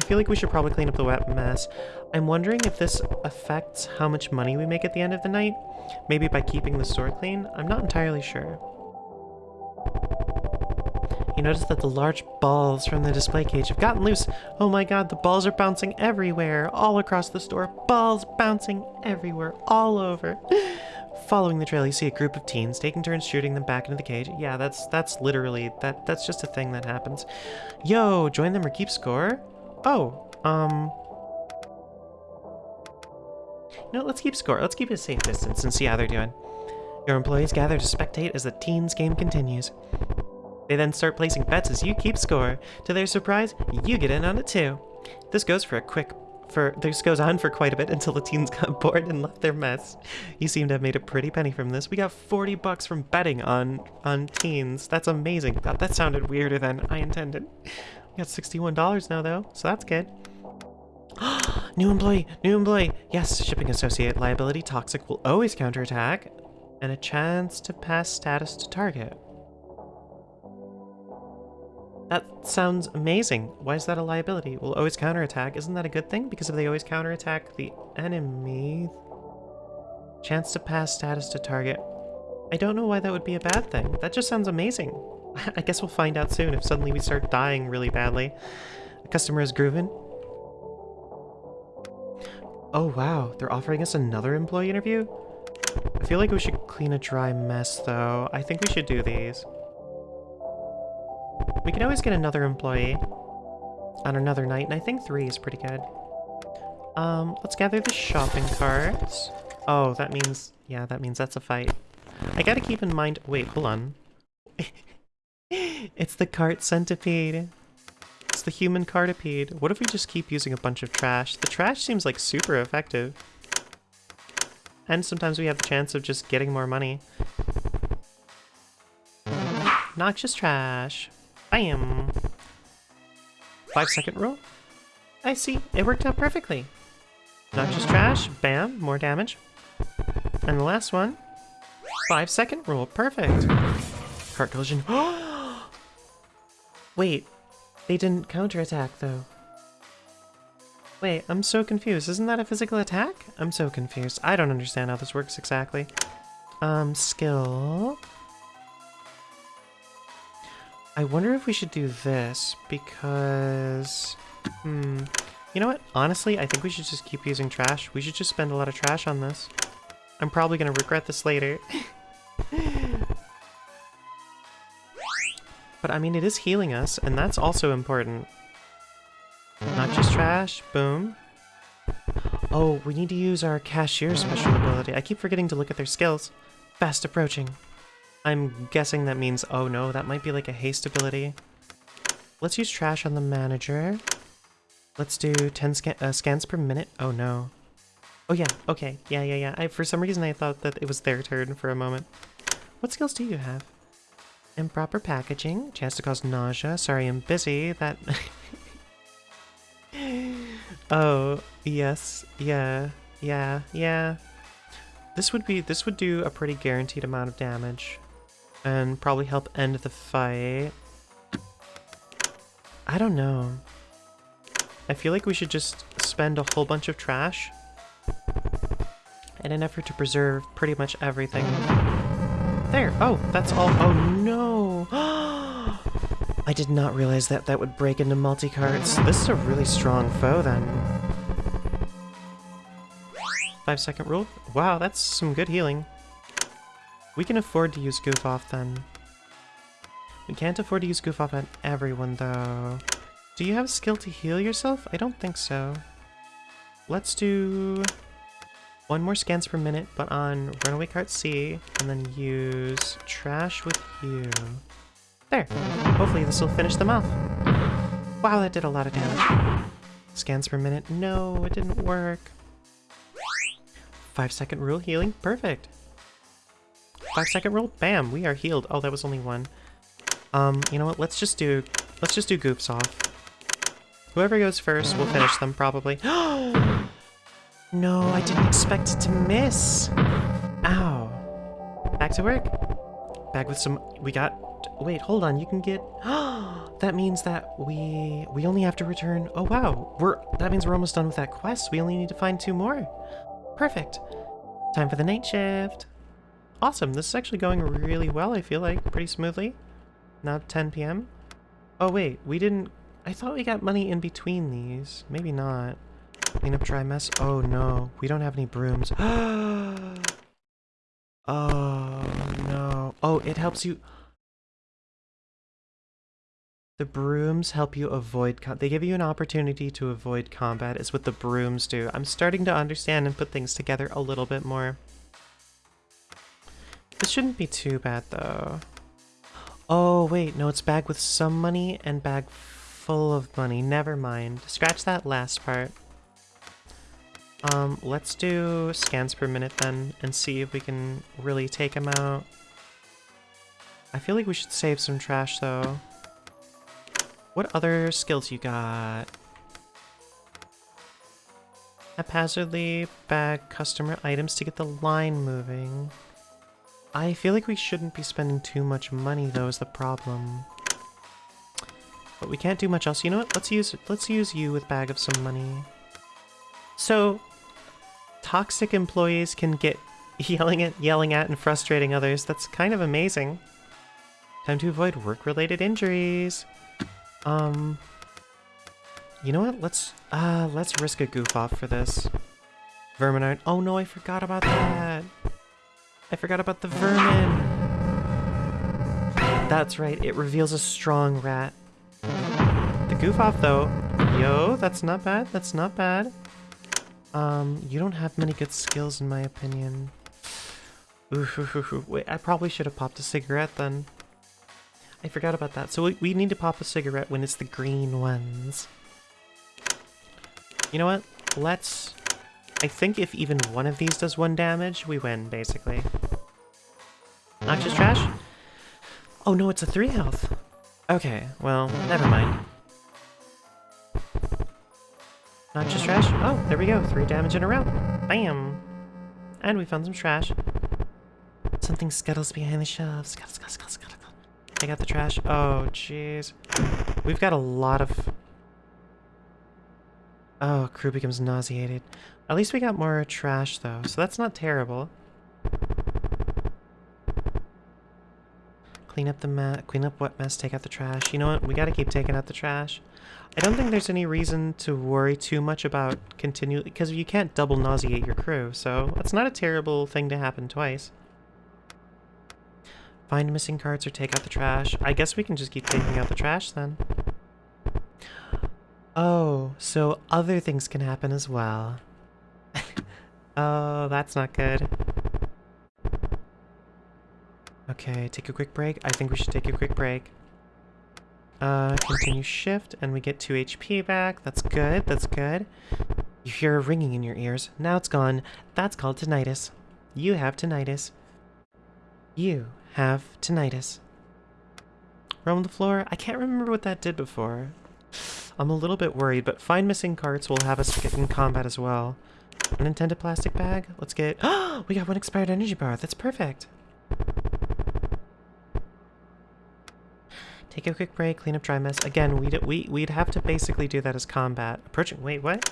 I feel like we should probably clean up the wet mess. I'm wondering if this affects how much money we make at the end of the night. Maybe by keeping the store clean? I'm not entirely sure. You notice that the large balls from the display cage have gotten loose. Oh my god, the balls are bouncing everywhere, all across the store. Balls bouncing everywhere, all over. Following the trail, you see a group of teens taking turns shooting them back into the cage. Yeah, that's that's literally that that's just a thing that happens. Yo, join them or keep score? Oh, um no, let's keep score. Let's keep a safe distance and see how they're doing. Your employees gather to spectate as the teens game continues. They then start placing bets as you keep score. To their surprise, you get in on it too. This goes for a quick for this goes on for quite a bit until the teens got bored and left their mess. You seem to have made a pretty penny from this. We got 40 bucks from betting on on teens. That's amazing. That, that sounded weirder than I intended. We got $61 now though, so that's good. new employee, new employee. Yes, shipping associate liability toxic will always counterattack and a chance to pass status to target. That sounds amazing. Why is that a liability? We'll always counterattack. Isn't that a good thing? Because if they always counterattack the enemy... Chance to pass status to target. I don't know why that would be a bad thing. That just sounds amazing. I guess we'll find out soon if suddenly we start dying really badly. The customer is grooving. Oh wow, they're offering us another employee interview? I feel like we should clean a dry mess though. I think we should do these. We can always get another employee on another night, and I think three is pretty good. Um, let's gather the shopping carts. Oh, that means... Yeah, that means that's a fight. I gotta keep in mind... Wait, hold on. it's the cart centipede. It's the human cartipede. What if we just keep using a bunch of trash? The trash seems like super effective. And sometimes we have the chance of just getting more money. Noxious trash. Bam. Five second rule. I see. It worked out perfectly. Noxious trash. Bam. More damage. And the last one. Five second rule. Perfect. Cart collision. Wait. They didn't counterattack though. Wait, I'm so confused. Isn't that a physical attack? I'm so confused. I don't understand how this works exactly. Um, skill. I wonder if we should do this because... Hmm. You know what? Honestly, I think we should just keep using trash. We should just spend a lot of trash on this. I'm probably going to regret this later. but I mean, it is healing us, and that's also important. Not just trash. Boom. Oh, we need to use our cashier special ability. I keep forgetting to look at their skills. Fast approaching. I'm guessing that means, oh no, that might be like a haste ability. Let's use trash on the manager. Let's do 10 scan uh, scans per minute. Oh no. Oh yeah, okay. Yeah, yeah, yeah. I, for some reason I thought that it was their turn for a moment. What skills do you have? Improper packaging. Chance to cause nausea. Sorry, I'm busy. That... oh, yes. Yeah. Yeah. Yeah. This would be- this would do a pretty guaranteed amount of damage. And probably help end the fight. I don't know. I feel like we should just spend a whole bunch of trash in an effort to preserve pretty much everything. There! Oh, that's all- oh no! I did not realize that that would break into multi-carts. This is a really strong foe then. Five second rule? Wow, that's some good healing. We can afford to use Goof Off then. We can't afford to use Goof Off on everyone though. Do you have skill to heal yourself? I don't think so. Let's do one more scans per minute, but on Runaway Cart C, and then use Trash with you. There. Hopefully this will finish them off. Wow, that did a lot of damage. Scans per minute. No, it didn't work. Five second rule healing. Perfect. Five second rule. Bam, we are healed. Oh, that was only one. Um, you know what? Let's just do, let's just do goofs off. Whoever goes first will finish them, probably. no, I didn't expect it to miss. Ow. Back to work. Back with some... We got... Wait, hold on. You can get... that means that we... We only have to return... Oh, wow. We're... That means we're almost done with that quest. We only need to find two more. Perfect. Time for the night shift. Awesome. This is actually going really well, I feel like. Pretty smoothly. Now 10 p.m. Oh, wait. We didn't I thought we got money in between these. Maybe not. Clean up, try mess. Oh no, we don't have any brooms. oh no. Oh, it helps you. The brooms help you avoid they give you an opportunity to avoid combat is what the brooms do. I'm starting to understand and put things together a little bit more. This shouldn't be too bad though. Oh wait, no, it's bag with some money and bag full of money. Never mind. Scratch that last part. Um, let's do scans per minute then and see if we can really take him out. I feel like we should save some trash though. What other skills you got? Haphazardly bag customer items to get the line moving. I feel like we shouldn't be spending too much money though is the problem. But we can't do much else. You know what? Let's use let's use you with bag of some money. So toxic employees can get yelling at yelling at and frustrating others. That's kind of amazing. Time to avoid work-related injuries. Um You know what? Let's uh let's risk a goof off for this. Vermin Oh no, I forgot about that. I forgot about the vermin. That's right, it reveals a strong rat. The goof off though. Yo, that's not bad. That's not bad. Um, you don't have many good skills in my opinion. Ooh, ooh ooh Wait, I probably should have popped a cigarette then. I forgot about that. So we, we need to pop a cigarette when it's the green ones. You know what? Let's... I think if even one of these does one damage, we win, basically. Noxious trash? Oh no, it's a three health. Okay, well, never mind. Not just trash. Oh, there we go. Three damage in a row. Bam. And we found some trash. Something scuttles behind the shelves. Scuttle, scuttle, scuttle, scuttle. Take out the trash. Oh, jeez. We've got a lot of... Oh, crew becomes nauseated. At least we got more trash, though, so that's not terrible. Clean up the mess, clean up what mess, take out the trash. You know what? We gotta keep taking out the trash. I don't think there's any reason to worry too much about continually, because you can't double nauseate your crew, so it's not a terrible thing to happen twice. Find missing cards or take out the trash. I guess we can just keep taking out the trash then. Oh, so other things can happen as well. Oh, that's not good. Okay, take a quick break. I think we should take a quick break. Uh, continue shift, and we get 2 HP back. That's good, that's good. You hear a ringing in your ears. Now it's gone. That's called tinnitus. You have tinnitus. You have tinnitus. Roam the floor? I can't remember what that did before. I'm a little bit worried, but find missing carts will have us get in combat as well. Unintended plastic bag? Let's get... Oh, we got one expired energy bar. That's perfect. Take a quick break, clean up dry mess. Again, we'd, we, we'd have to basically do that as combat. Approaching... Wait, what?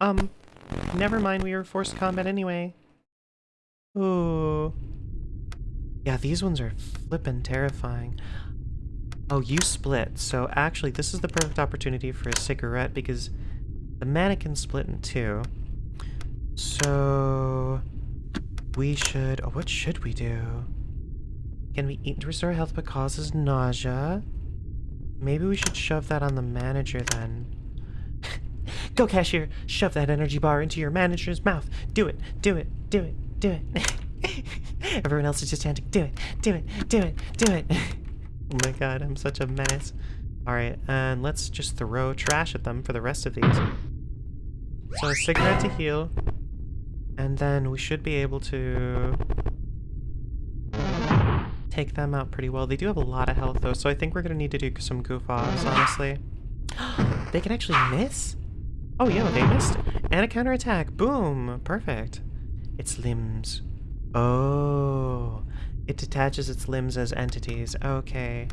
Um, never mind, we were forced combat anyway. Ooh. Yeah, these ones are flippin' terrifying. Oh, you split. So actually, this is the perfect opportunity for a cigarette because the mannequin split in two. So we should... Oh, what should we do? Can we eat to restore health but causes nausea? Maybe we should shove that on the manager then. Go, cashier! Shove that energy bar into your manager's mouth! Do it! Do it! Do it! Do it! Everyone else is just chanting, do it! Do it! Do it! Do it! oh my god, I'm such a menace. Alright, and let's just throw trash at them for the rest of these. So a cigarette to heal. And then we should be able to take them out pretty well. They do have a lot of health though, so I think we're gonna need to do some goof offs, honestly. they can actually miss? Oh yeah, they missed. And a counterattack. Boom! Perfect. Its limbs. Oh. It detaches its limbs as entities. Okay.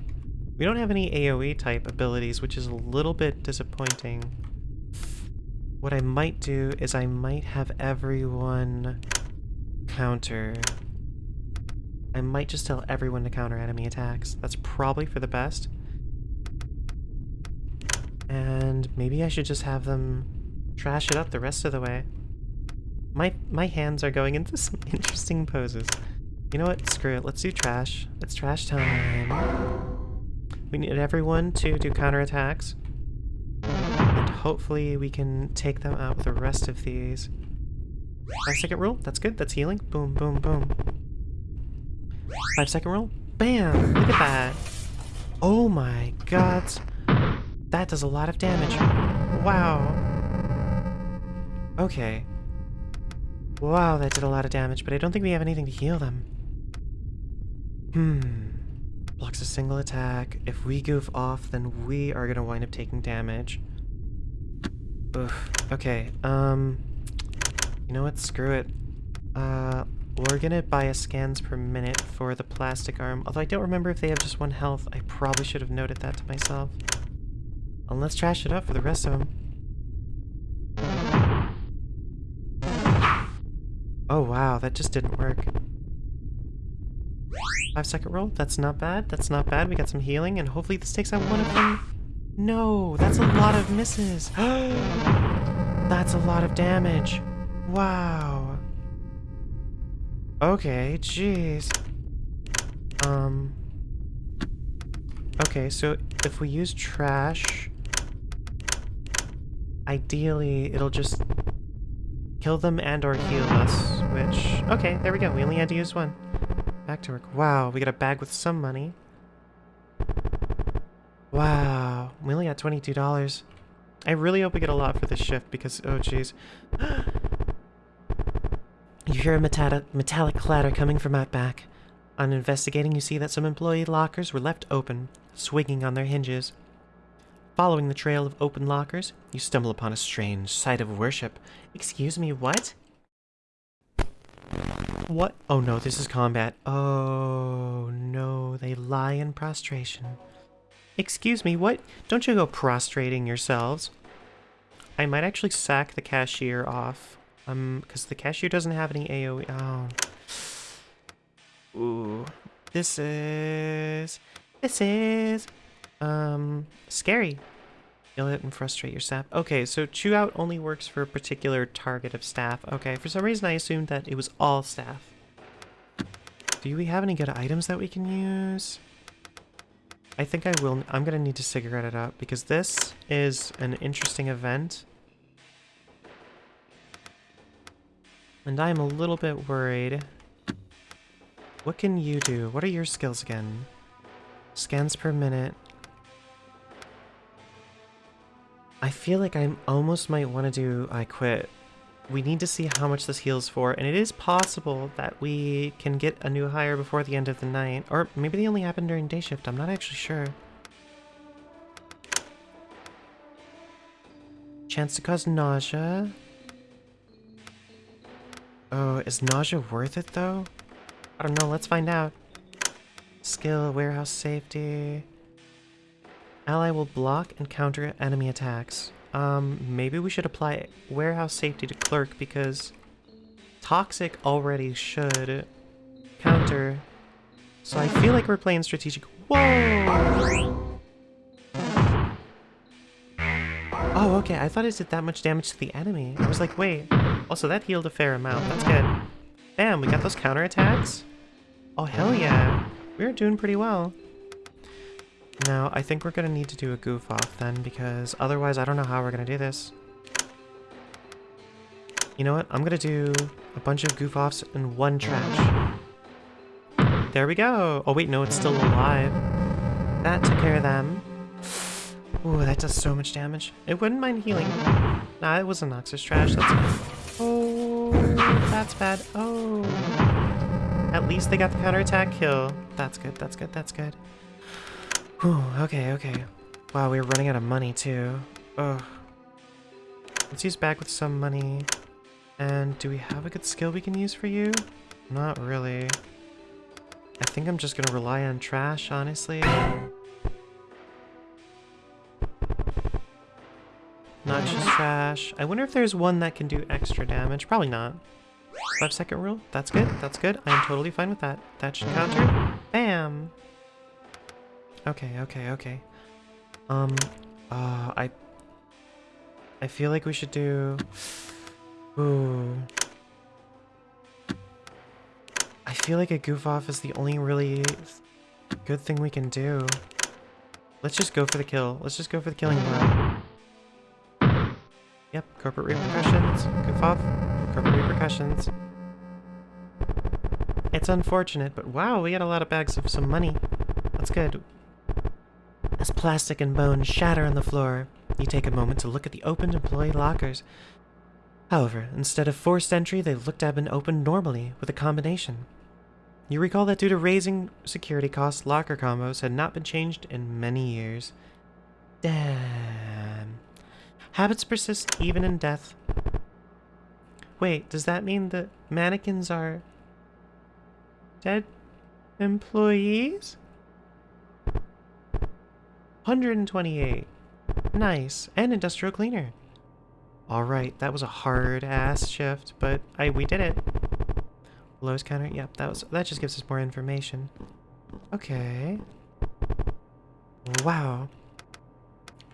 We don't have any AoE type abilities, which is a little bit disappointing. What I might do is I might have everyone counter I might just tell everyone to counter enemy attacks. That's probably for the best. And maybe I should just have them trash it up the rest of the way. My my hands are going into some interesting poses. You know what? Screw it. Let's do trash. It's trash time. We need everyone to do counterattacks. And hopefully we can take them out with the rest of these. Five second rule. That's good. That's healing. Boom, boom, boom. Five second rule, Bam! Look at that. Oh my god. That does a lot of damage. Wow. Okay. Wow, that did a lot of damage, but I don't think we have anything to heal them. Hmm. Blocks a single attack. If we goof off, then we are gonna wind up taking damage. Okay, um... You know what? Screw it. Uh, we're gonna buy a scans per minute for the plastic arm, although I don't remember if they have just one health. I probably should have noted that to myself. And let's trash it up for the rest of them. Oh wow, that just didn't work. Five second roll, that's not bad, that's not bad. We got some healing, and hopefully this takes out one of them. No, that's a lot of misses. that's a lot of damage. Wow. Okay, jeez. Um... Okay, so if we use trash... Ideally, it'll just kill them and or heal us, which... Okay, there we go. We only had to use one. Back to work. Wow, we got a bag with some money. Wow, we only got $22. I really hope we get a lot for this shift because, oh jeez. You hear a metallic, metallic clatter coming from out back. On investigating, you see that some employee lockers were left open, swinging on their hinges. Following the trail of open lockers, you stumble upon a strange sight of worship. Excuse me, what? What? Oh no, this is combat. Oh no, they lie in prostration. Excuse me, what? Don't you go prostrating yourselves. I might actually sack the cashier off. Um, because the cashier doesn't have any AoE. Oh. Ooh. This is... This is... Um, scary. Yell it and frustrate your staff. Okay, so chew out only works for a particular target of staff. Okay, for some reason I assumed that it was all staff. Do we have any good items that we can use? I think I will. I'm going to need to cigarette it up because this is an interesting event. And I'm a little bit worried. What can you do? What are your skills again? Scans per minute. I feel like I almost might want to do I quit. We need to see how much this heals for, and it is possible that we can get a new hire before the end of the night. Or maybe they only happen during day shift, I'm not actually sure. Chance to cause nausea. Oh, is nausea worth it though? I don't know, let's find out. Skill, warehouse safety. Ally will block and counter enemy attacks. Um, maybe we should apply warehouse safety to clerk because toxic already should counter. So I feel like we're playing strategic. Whoa! Oh, okay. I thought it did that much damage to the enemy. I was like, wait. Also, that healed a fair amount. That's good. Bam, we got those counterattacks. Oh, hell yeah. We're doing pretty well. Now, I think we're going to need to do a goof off then, because otherwise I don't know how we're going to do this. You know what? I'm going to do a bunch of goof offs and one trash. There we go. Oh, wait, no, it's still alive. That took care of them. Ooh, that does so much damage. It wouldn't mind healing. Nah, it was a Noxious trash. That's bad. Oh, that's bad. Oh. At least they got the counterattack kill. That's good, that's good, that's good. Whew, okay, okay. Wow, we are running out of money too. Ugh. Let's use back with some money. And do we have a good skill we can use for you? Not really. I think I'm just gonna rely on trash, honestly. Not just trash. I wonder if there's one that can do extra damage. Probably not. Five second rule. That's good. That's good. I am totally fine with that. That should counter. Bam! Okay, okay, okay. Um, uh, I... I feel like we should do... Ooh. I feel like a goof off is the only really good thing we can do. Let's just go for the kill. Let's just go for the killing blow. Yep, corporate repercussions. Goof off. Corporate repercussions. It's unfortunate, but wow, we got a lot of bags of some money. That's good. As plastic and bone shatter on the floor, you take a moment to look at the opened employee lockers. However, instead of forced entry, they looked have been opened normally, with a combination. You recall that due to raising security costs, locker combos had not been changed in many years. Damn. Habits persist even in death. Wait, does that mean that mannequins are dead employees? 128. Nice. And industrial cleaner. Alright, that was a hard ass shift, but I we did it. Lowest counter, yep, that was that just gives us more information. Okay. Wow.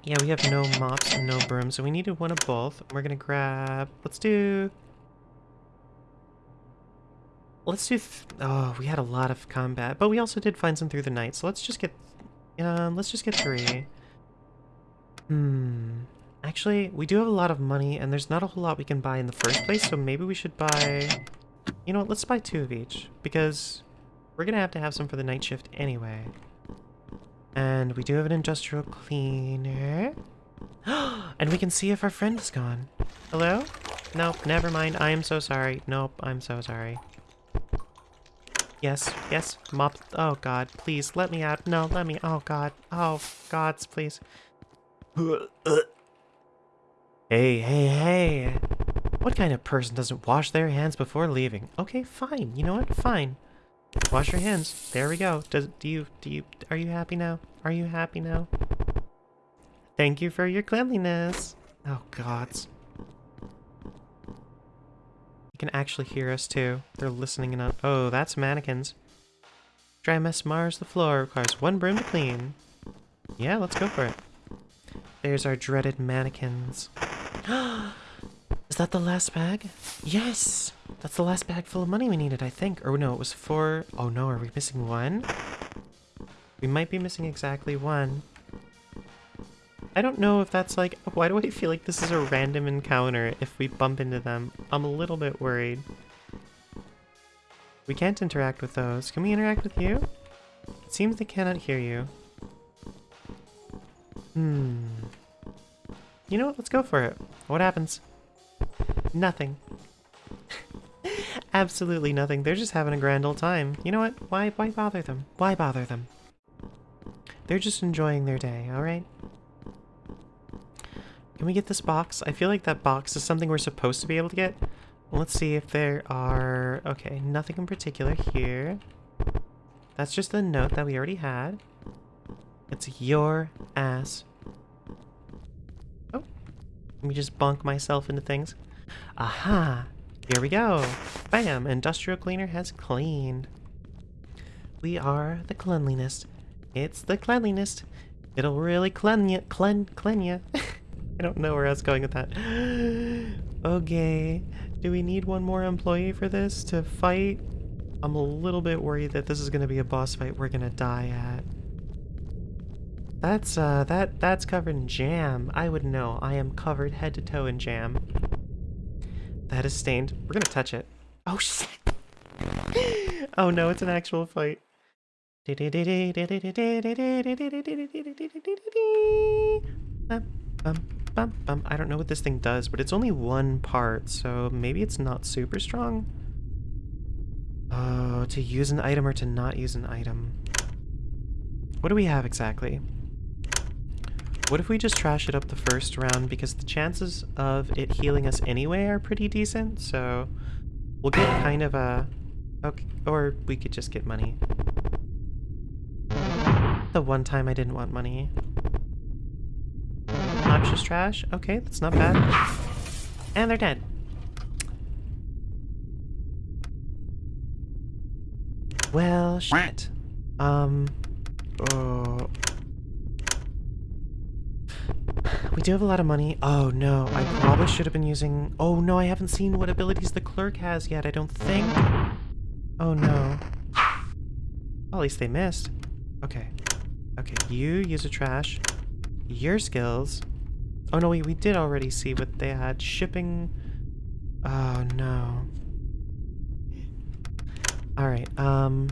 Yeah, we have no mops and no brooms, so we needed one of both. We're gonna grab... Let's do... Let's do... oh, we had a lot of combat, but we also did find some through the night, so let's just get... Um, let's just get three. Hmm... Actually, we do have a lot of money, and there's not a whole lot we can buy in the first place, so maybe we should buy... You know what, let's buy two of each, because we're gonna have to have some for the night shift anyway. And we do have an industrial cleaner. and we can see if our friend is gone. Hello? Nope, never mind. I am so sorry. Nope, I'm so sorry. Yes, yes, mop. Oh god, please let me out. No, let me. Oh god. Oh gods, please. Hey, hey, hey. What kind of person doesn't wash their hands before leaving? Okay, fine. You know what? Fine. Wash your hands. There we go. Does do you do you are you happy now? Are you happy now? Thank you for your cleanliness. Oh gods. You can actually hear us too. They're listening in on Oh, that's mannequins. Dry mess mars the floor requires one broom to clean. Yeah, let's go for it. There's our dreaded mannequins. Is that the last bag? Yes! That's the last bag full of money we needed, I think. Or no, it was four. Oh no, are we missing one? We might be missing exactly one. I don't know if that's like... Why do I feel like this is a random encounter if we bump into them? I'm a little bit worried. We can't interact with those. Can we interact with you? It seems they cannot hear you. Hmm. You know what? Let's go for it. What happens? Nothing. Absolutely nothing. They're just having a grand old time. You know what? Why why bother them? Why bother them? They're just enjoying their day, alright? Can we get this box? I feel like that box is something we're supposed to be able to get. Let's see if there are... Okay, nothing in particular here. That's just the note that we already had. It's your ass. Oh. Let me just bonk myself into things. Aha! Here we go. Bam! Industrial cleaner has cleaned. We are the cleanliness. It's the cleanliness. It'll really clean you. Clean, clean you. I don't know where I was going with that. okay. Do we need one more employee for this to fight? I'm a little bit worried that this is going to be a boss fight we're going to die at. That's, uh, that, that's covered in jam. I would know. I am covered head to toe in jam. That is stained. We're gonna touch it. Oh, shit! oh no, it's an actual fight. I don't know what this thing does, but it's only one part, so maybe it's not super strong. Oh, to use an item or to not use an item. What do we have exactly? What if we just trash it up the first round because the chances of it healing us anyway are pretty decent, so we'll get kind of a... Okay, or we could just get money. The one time I didn't want money. Noxious trash? Okay, that's not bad. And they're dead. Well, shit. Um... Oh... We do have a lot of money. Oh no, I probably should have been using... Oh no, I haven't seen what abilities the clerk has yet, I don't think. Oh no. Well, at least they missed. Okay. Okay, you use a trash. Your skills. Oh no, we, we did already see what they had. Shipping... Oh no. Alright, um...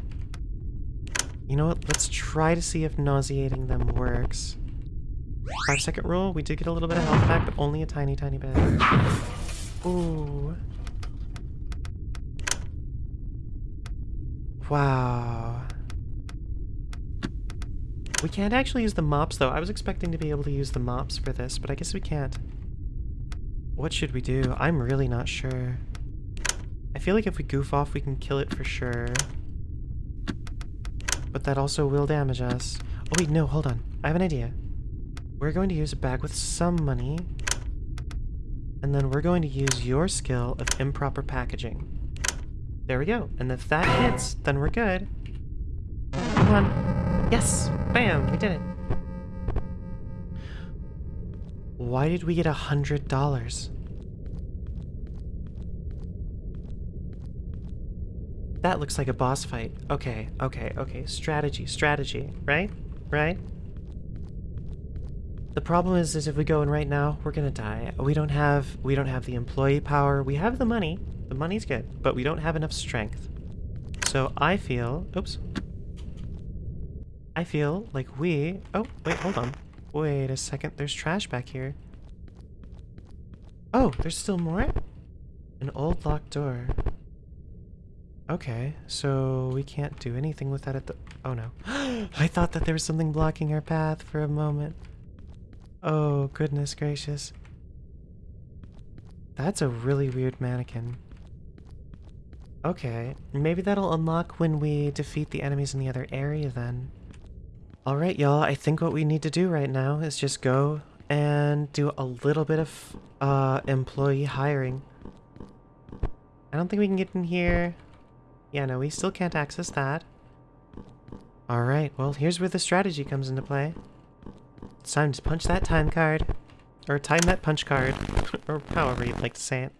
You know what? Let's try to see if nauseating them works. Five second rule, we did get a little bit of health back, but only a tiny, tiny bit. Ooh. Wow. We can't actually use the mops though. I was expecting to be able to use the mops for this, but I guess we can't. What should we do? I'm really not sure. I feel like if we goof off, we can kill it for sure. But that also will damage us. Oh wait, no, hold on. I have an idea. We're going to use a bag with some money. And then we're going to use your skill of improper packaging. There we go. And if that hits, then we're good. Come on. Yes! Bam! We did it. Why did we get a hundred dollars? That looks like a boss fight. Okay, okay, okay. Strategy, strategy, right? Right? The problem is, is if we go in right now, we're gonna die. We don't have, we don't have the employee power. We have the money. The money's good, but we don't have enough strength. So I feel, oops. I feel like we, oh, wait, hold on. Wait a second, there's trash back here. Oh, there's still more? An old locked door. Okay, so we can't do anything with that at the... Oh no. I thought that there was something blocking our path for a moment. Oh, goodness gracious. That's a really weird mannequin. Okay, maybe that'll unlock when we defeat the enemies in the other area then. Alright, y'all, I think what we need to do right now is just go and do a little bit of uh, employee hiring. I don't think we can get in here. Yeah, no, we still can't access that. Alright, well, here's where the strategy comes into play. It's time to punch that time card. Or time that punch card. or however you'd like to say it.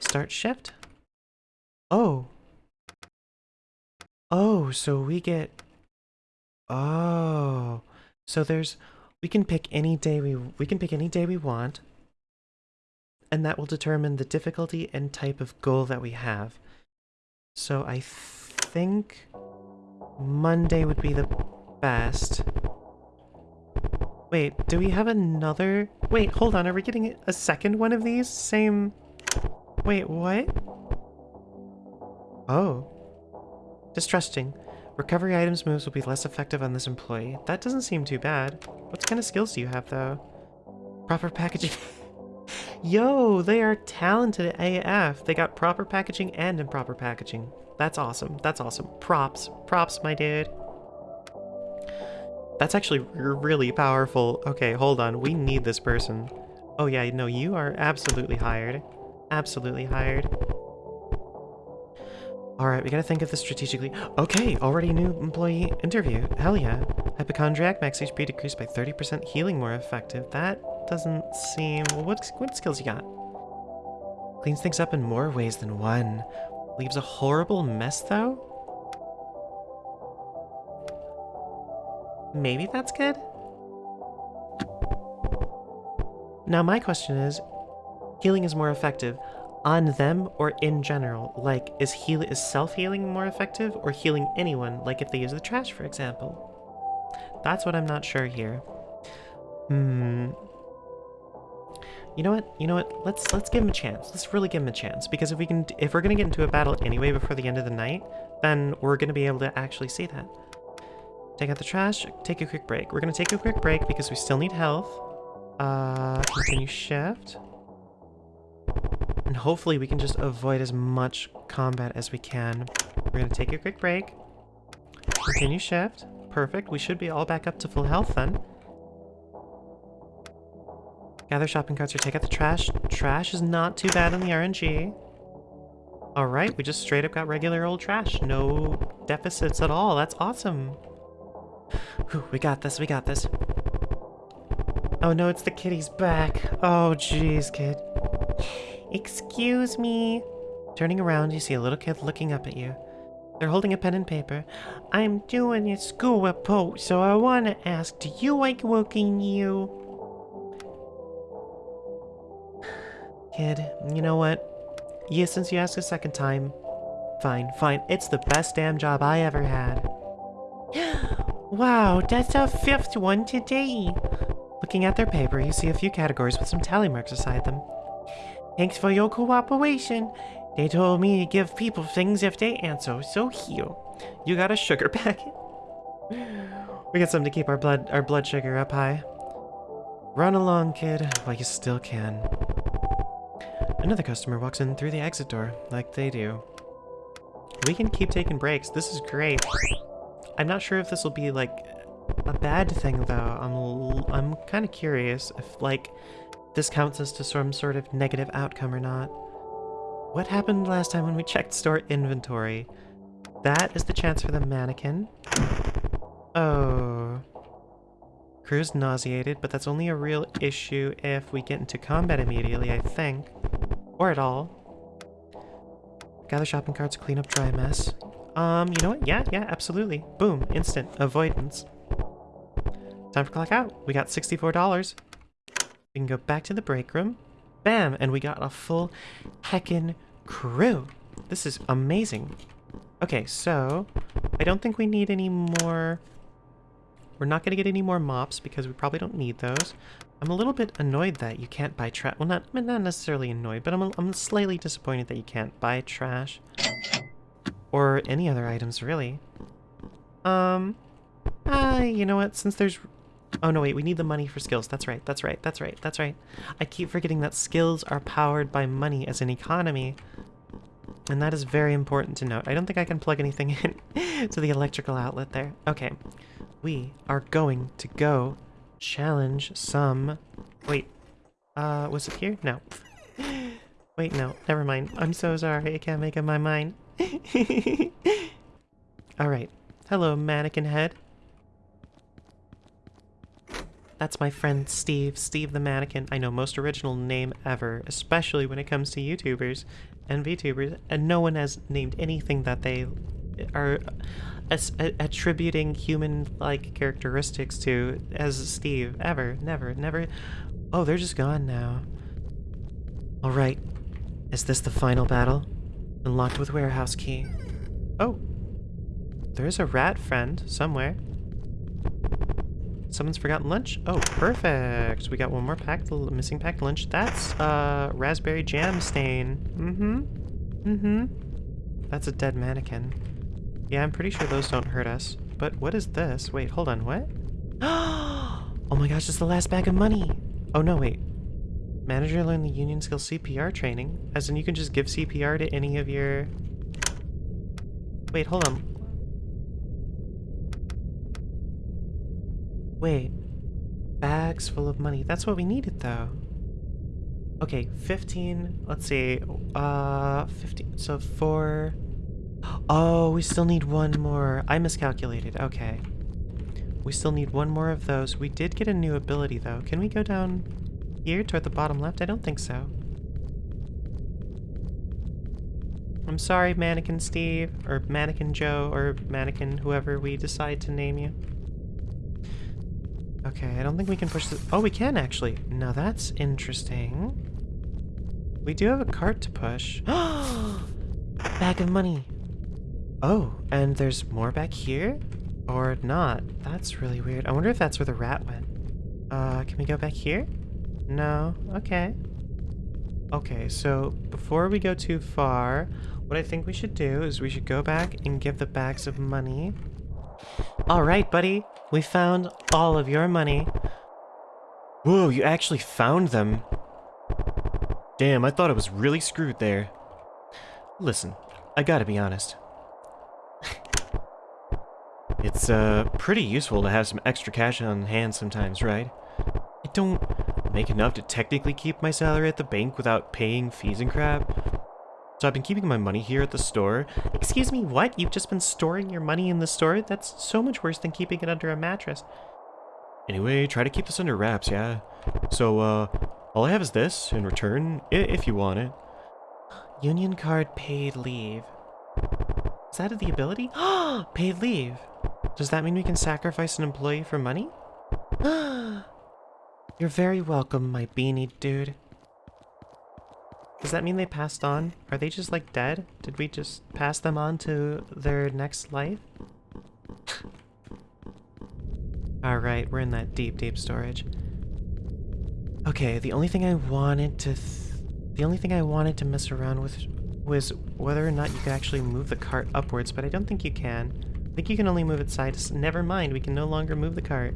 Start shift. Oh. Oh, so we get... Oh. So there's... We can pick any day we... We can pick any day we want. And that will determine the difficulty and type of goal that we have. So I think Monday would be the best. Wait, do we have another? Wait, hold on, are we getting a second one of these? Same... Wait, what? Oh. Distrusting. Recovery items moves will be less effective on this employee. That doesn't seem too bad. What kind of skills do you have, though? Proper packaging... Yo, they are talented AF. They got proper packaging and improper packaging. That's awesome. That's awesome. Props. Props, my dude. That's actually really powerful. Okay, hold on. We need this person. Oh yeah, no, you are absolutely hired. Absolutely hired. Alright, we gotta think of this strategically. Okay, already new employee interview. Hell yeah. Hypochondriac, max HP decreased by 30%, healing more effective. That doesn't seem... What, what skills you got? Cleans things up in more ways than one. Leaves a horrible mess, though? Maybe that's good? Now my question is, healing is more effective on them or in general? Like, is heal is self-healing more effective or healing anyone, like if they use the trash, for example? That's what I'm not sure here. Hmm. You know what? You know what? Let's let's give him a chance. Let's really give him a chance because if we can, if we're gonna get into a battle anyway before the end of the night, then we're gonna be able to actually see that. Take out the trash. Take a quick break. We're gonna take a quick break because we still need health. Uh, continue shift. And hopefully we can just avoid as much combat as we can. We're gonna take a quick break. Continue shift. Perfect. We should be all back up to full health then. Gather shopping carts or take out the trash. Trash is not too bad on the RNG. Alright, we just straight up got regular old trash. No deficits at all. That's awesome. Whew, we got this, we got this. Oh no, it's the kitty's back. Oh jeez, kid. Excuse me. Turning around, you see a little kid looking up at you. They're holding a pen and paper. I'm doing a school report, so I want to ask, do you like working you? Kid, you know what? Yeah, since you asked a second time, fine, fine. It's the best damn job I ever had. wow, that's our fifth one today. Looking at their paper, you see a few categories with some tally marks beside them. Thanks for your cooperation. They told me to give people things if they answer, so here. You got a sugar packet? we got something to keep our blood our blood sugar up high. Run along, kid, while you still can. Another customer walks in through the exit door, like they do. We can keep taking breaks. This is great. I'm not sure if this will be, like, a bad thing, though. I'm, I'm kind of curious if, like, this counts as to some sort of negative outcome or not. What happened last time when we checked store inventory? That is the chance for the mannequin. Oh. Crew's nauseated, but that's only a real issue if we get into combat immediately, I think. Or at all. Gather shopping carts, clean up dry mess. Um, you know what? Yeah, yeah, absolutely. Boom, instant avoidance. Time for clock out. We got $64. We can go back to the break room. Bam! And we got a full heckin' crew. This is amazing. Okay, so I don't think we need any more we're not going to get any more mops because we probably don't need those. I'm a little bit annoyed that you can't buy trash. Well, not, not necessarily annoyed, but I'm, I'm slightly disappointed that you can't buy trash. Or any other items, really. Um, uh, you know what? Since there's... Oh, no, wait. We need the money for skills. That's right. That's right. That's right. That's right. I keep forgetting that skills are powered by money as an economy. And that is very important to note. I don't think I can plug anything in to the electrical outlet there. Okay. We are going to go challenge some... Wait. Uh, was it here? No. Wait, no. Never mind. I'm so sorry. I can't make up my mind. Alright. Hello, mannequin head. That's my friend Steve, Steve the Mannequin. I know most original name ever, especially when it comes to YouTubers and VTubers, and no one has named anything that they are attributing human-like characteristics to as Steve ever, never, never. Oh, they're just gone now. All right, is this the final battle? Unlocked with warehouse key. Oh, there's a rat friend somewhere. Someone's forgotten lunch? Oh, perfect. We got one more packed, missing packed lunch. That's uh, raspberry jam stain. Mm-hmm. Mm-hmm. That's a dead mannequin. Yeah, I'm pretty sure those don't hurt us. But what is this? Wait, hold on, what? oh my gosh, it's the last bag of money. Oh no, wait. Manager learned the union skill CPR training. As in you can just give CPR to any of your... Wait, hold on. Wait. Bags full of money. That's what we needed, though. Okay, 15. Let's see. Uh, 15. So four. Oh, we still need one more. I miscalculated. Okay. We still need one more of those. We did get a new ability, though. Can we go down here toward the bottom left? I don't think so. I'm sorry, Mannequin Steve, or Mannequin Joe, or Mannequin whoever we decide to name you. Okay, I don't think we can push this. Oh, we can actually. Now that's interesting. We do have a cart to push. Bag of money. Oh, and there's more back here? Or not? That's really weird. I wonder if that's where the rat went. Uh, can we go back here? No? Okay. Okay, so before we go too far, what I think we should do is we should go back and give the bags of money. Alright, buddy. We found all of your money. Whoa, you actually found them. Damn, I thought I was really screwed there. Listen, I gotta be honest. it's, uh, pretty useful to have some extra cash on hand sometimes, right? I don't make enough to technically keep my salary at the bank without paying fees and crap, so I've been keeping my money here at the store. Excuse me, what? You've just been storing your money in the store? That's so much worse than keeping it under a mattress. Anyway, try to keep this under wraps, yeah? So, uh, all I have is this in return, if you want it. Union card paid leave. Is that the ability? paid leave. Does that mean we can sacrifice an employee for money? You're very welcome, my beanie dude. Does that mean they passed on? Are they just like dead? Did we just pass them on to their next life? Alright, we're in that deep, deep storage. Okay, the only thing I wanted to... the only thing I wanted to mess around with was whether or not you could actually move the cart upwards, but I don't think you can. I think you can only move it side sides. Never mind, we can no longer move the cart.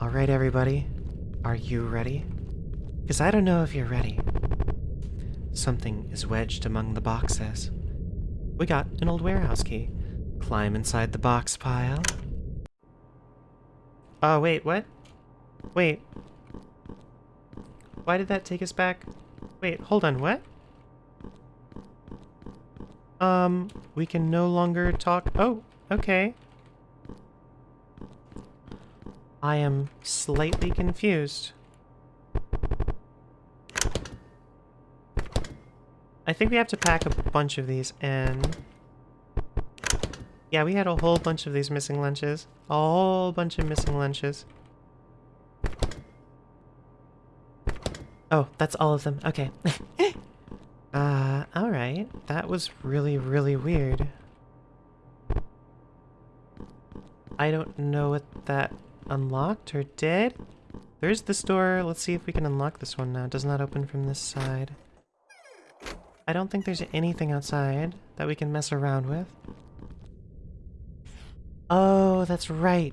Alright, everybody. Are you ready? Because I don't know if you're ready. Something is wedged among the boxes. We got an old warehouse key. Climb inside the box pile. Oh, wait, what? Wait. Why did that take us back? Wait, hold on, what? Um, we can no longer talk- oh, okay. I am slightly confused. I think we have to pack a bunch of these in. Yeah, we had a whole bunch of these missing lunches. A whole bunch of missing lunches. Oh, that's all of them. Okay. uh, alright. That was really, really weird. I don't know what that unlocked or did. There's this door. Let's see if we can unlock this one now. It does not open from this side. I don't think there's anything outside that we can mess around with. Oh, that's right.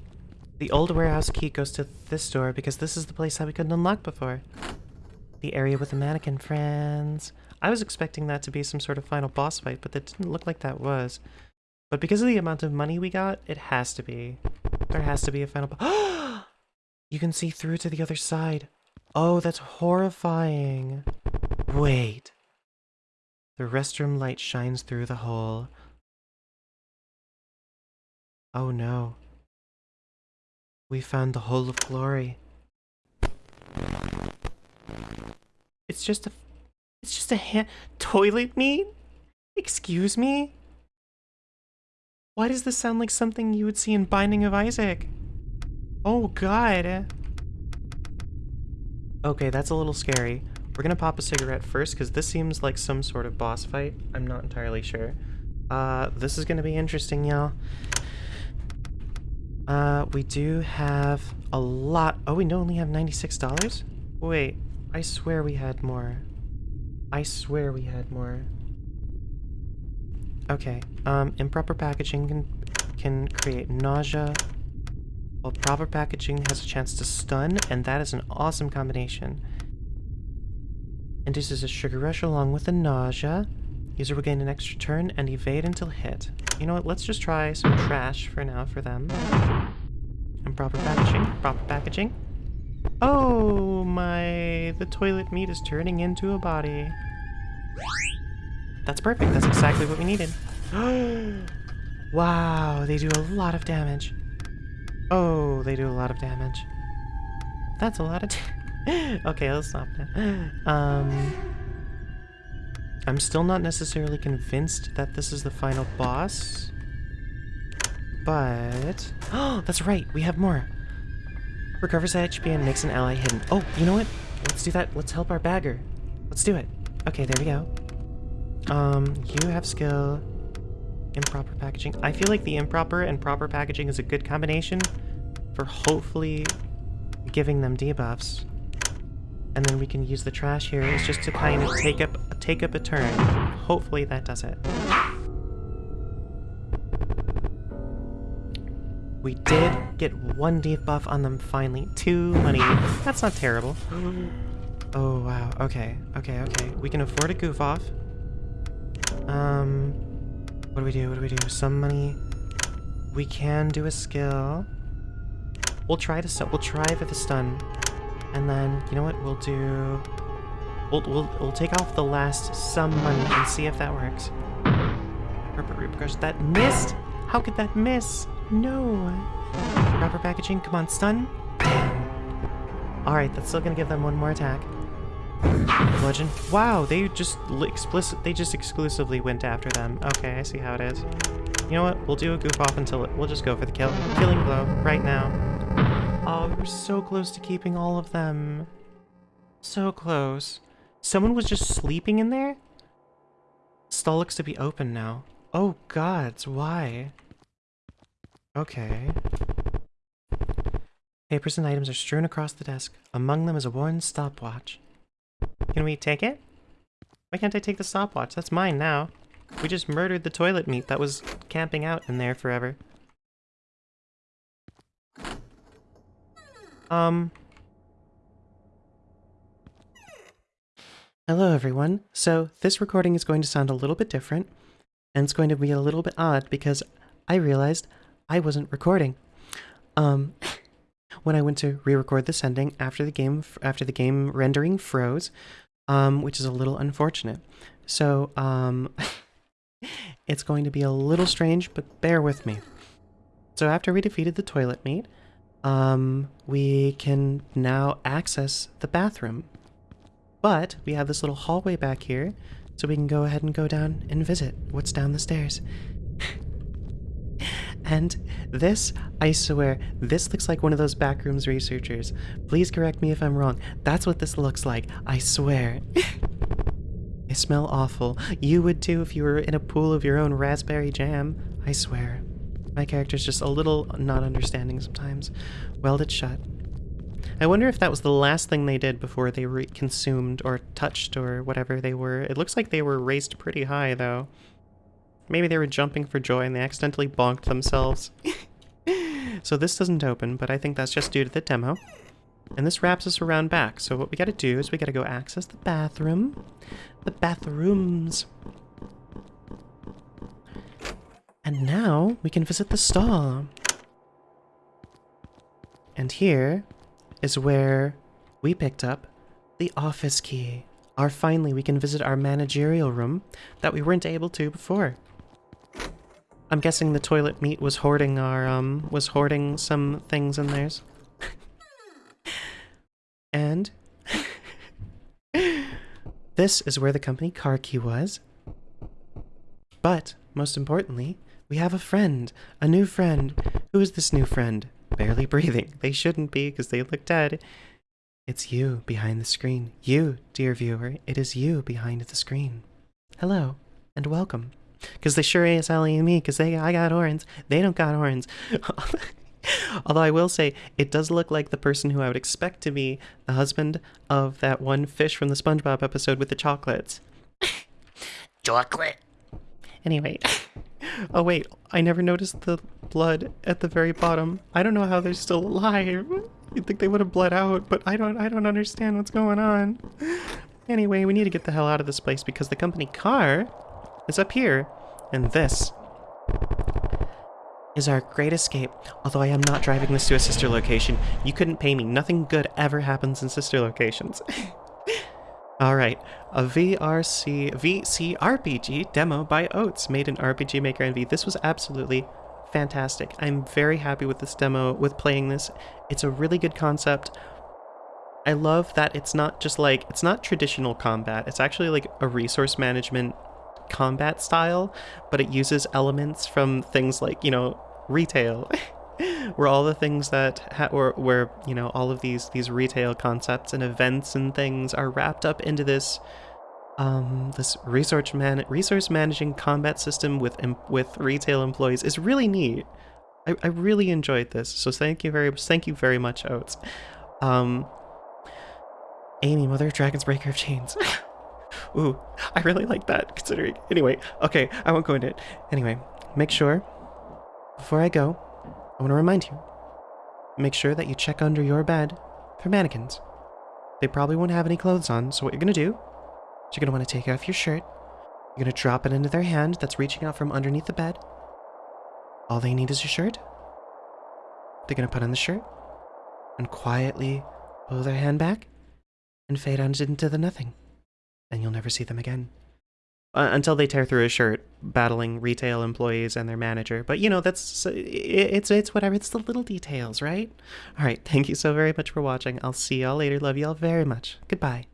The old warehouse key goes to this door because this is the place that we couldn't unlock before. The area with the mannequin friends. I was expecting that to be some sort of final boss fight, but that didn't look like that was. But because of the amount of money we got, it has to be. There has to be a final boss. you can see through to the other side. Oh, that's horrifying. Wait. The restroom light shines through the hole. Oh no. We found the hole of glory. It's just a... It's just a hand... Toilet meat? Excuse me? Why does this sound like something you would see in Binding of Isaac? Oh god. Okay, that's a little scary. We're gonna pop a cigarette first, because this seems like some sort of boss fight. I'm not entirely sure. Uh, this is gonna be interesting, y'all. Uh, we do have a lot. Oh, we only have $96? Wait, I swear we had more. I swear we had more. Okay, um, improper packaging can, can create nausea, while proper packaging has a chance to stun, and that is an awesome combination. Induces a sugar rush along with the nausea. User will gain an extra turn and evade until hit. You know what, let's just try some trash for now for them. Improper packaging, proper packaging. Oh my, the toilet meat is turning into a body. That's perfect, that's exactly what we needed. wow, they do a lot of damage. Oh, they do a lot of damage. That's a lot of Okay, let's stop now. Um... I'm still not necessarily convinced that this is the final boss. But... Oh, that's right, we have more. Recovers HP and makes an ally hidden. Oh, you know what? Let's do that. Let's help our bagger. Let's do it. Okay, there we go. Um, you have skill. Improper packaging. I feel like the improper and proper packaging is a good combination for hopefully giving them debuffs. And then we can use the trash here is just to kind of take up take up a turn. Hopefully that does it. We did get one debuff on them finally. Two money. That's not terrible. Oh wow. Okay. Okay, okay. We can afford a goof off. Um what do we do? What do we do? Some money. We can do a skill. We'll try to we'll try for the stun. And then, you know what, we'll do... We'll, we'll, we'll take off the last some money and see if that works. Repercussions. That missed! How could that miss? No! Proper packaging, come on, stun. Alright, that's still gonna give them one more attack. Bludgeon. Wow, they just explicit they just exclusively went after them. Okay, I see how it is. You know what? We'll do a goof off until it we'll just go for the kill. Killing blow right now. Oh, we were so close to keeping all of them. So close. Someone was just sleeping in there? Stall looks to be open now. Oh gods, why? Okay. Papers and items are strewn across the desk. Among them is a worn stopwatch. Can we take it? Why can't I take the stopwatch? That's mine now. We just murdered the toilet meat that was camping out in there forever. Um. Hello, everyone. So, this recording is going to sound a little bit different, and it's going to be a little bit odd because I realized I wasn't recording. Um, when I went to re-record this ending after the game after the game rendering froze, um, which is a little unfortunate. So, um, it's going to be a little strange, but bear with me. So after we defeated the toilet meat, um, we can now access the bathroom. But we have this little hallway back here, so we can go ahead and go down and visit what's down the stairs. and this, I swear, this looks like one of those backrooms researchers. Please correct me if I'm wrong. That's what this looks like, I swear. I smell awful. You would too if you were in a pool of your own raspberry jam, I swear. My character's just a little not understanding sometimes. Weld it shut. I wonder if that was the last thing they did before they were consumed or touched or whatever they were. It looks like they were raised pretty high, though. Maybe they were jumping for joy and they accidentally bonked themselves. so this doesn't open, but I think that's just due to the demo. And this wraps us around back. So what we gotta do is we gotta go access the bathroom. The bathrooms. And now we can visit the stall. And here is where we picked up the office key. Our finally we can visit our managerial room that we weren't able to before. I'm guessing the toilet meat was hoarding our um was hoarding some things in theirs. and this is where the company car key was. But most importantly, we have a friend, a new friend. Who is this new friend? Barely breathing. They shouldn't be because they look dead. It's you behind the screen. You, dear viewer, it is you behind the screen. Hello and welcome. Because they sure is Ellie and me, because they I got horns. They don't got horns. Although I will say, it does look like the person who I would expect to be the husband of that one fish from the SpongeBob episode with the chocolates. Chocolate. Anyway. Oh wait, I never noticed the blood at the very bottom. I don't know how they're still alive. You'd think they would have bled out, but I don't I don't understand what's going on. Anyway, we need to get the hell out of this place because the company car is up here. And this is our great escape. Although I am not driving this to a sister location. You couldn't pay me. Nothing good ever happens in sister locations. Alright, a VRC VC RPG demo by Oats made in RPG Maker MV. This was absolutely fantastic. I'm very happy with this demo, with playing this. It's a really good concept. I love that it's not just like, it's not traditional combat. It's actually like a resource management combat style, but it uses elements from things like, you know, retail. where all the things that ha- or where you know all of these these retail concepts and events and things are wrapped up into this um this resource man resource managing combat system with with retail employees is really neat. I, I really enjoyed this, so thank you very thank you very much, Oats. Um, Amy, Mother of Dragons, Breaker of Chains. Ooh, I really like that. Considering anyway, okay, I won't go into it. Anyway, make sure before I go I want to remind you make sure that you check under your bed for mannequins. They probably won't have any clothes on, so what you're going to do is you're going to want to take off your shirt. You're going to drop it into their hand that's reaching out from underneath the bed. All they need is your shirt. They're going to put on the shirt and quietly pull their hand back and fade out into the nothing. And you'll never see them again uh, until they tear through his shirt, battling retail employees and their manager. But you know, that's it's it's whatever. It's the little details, right? All right. Thank you so very much for watching. I'll see y'all later. Love y'all very much. Goodbye.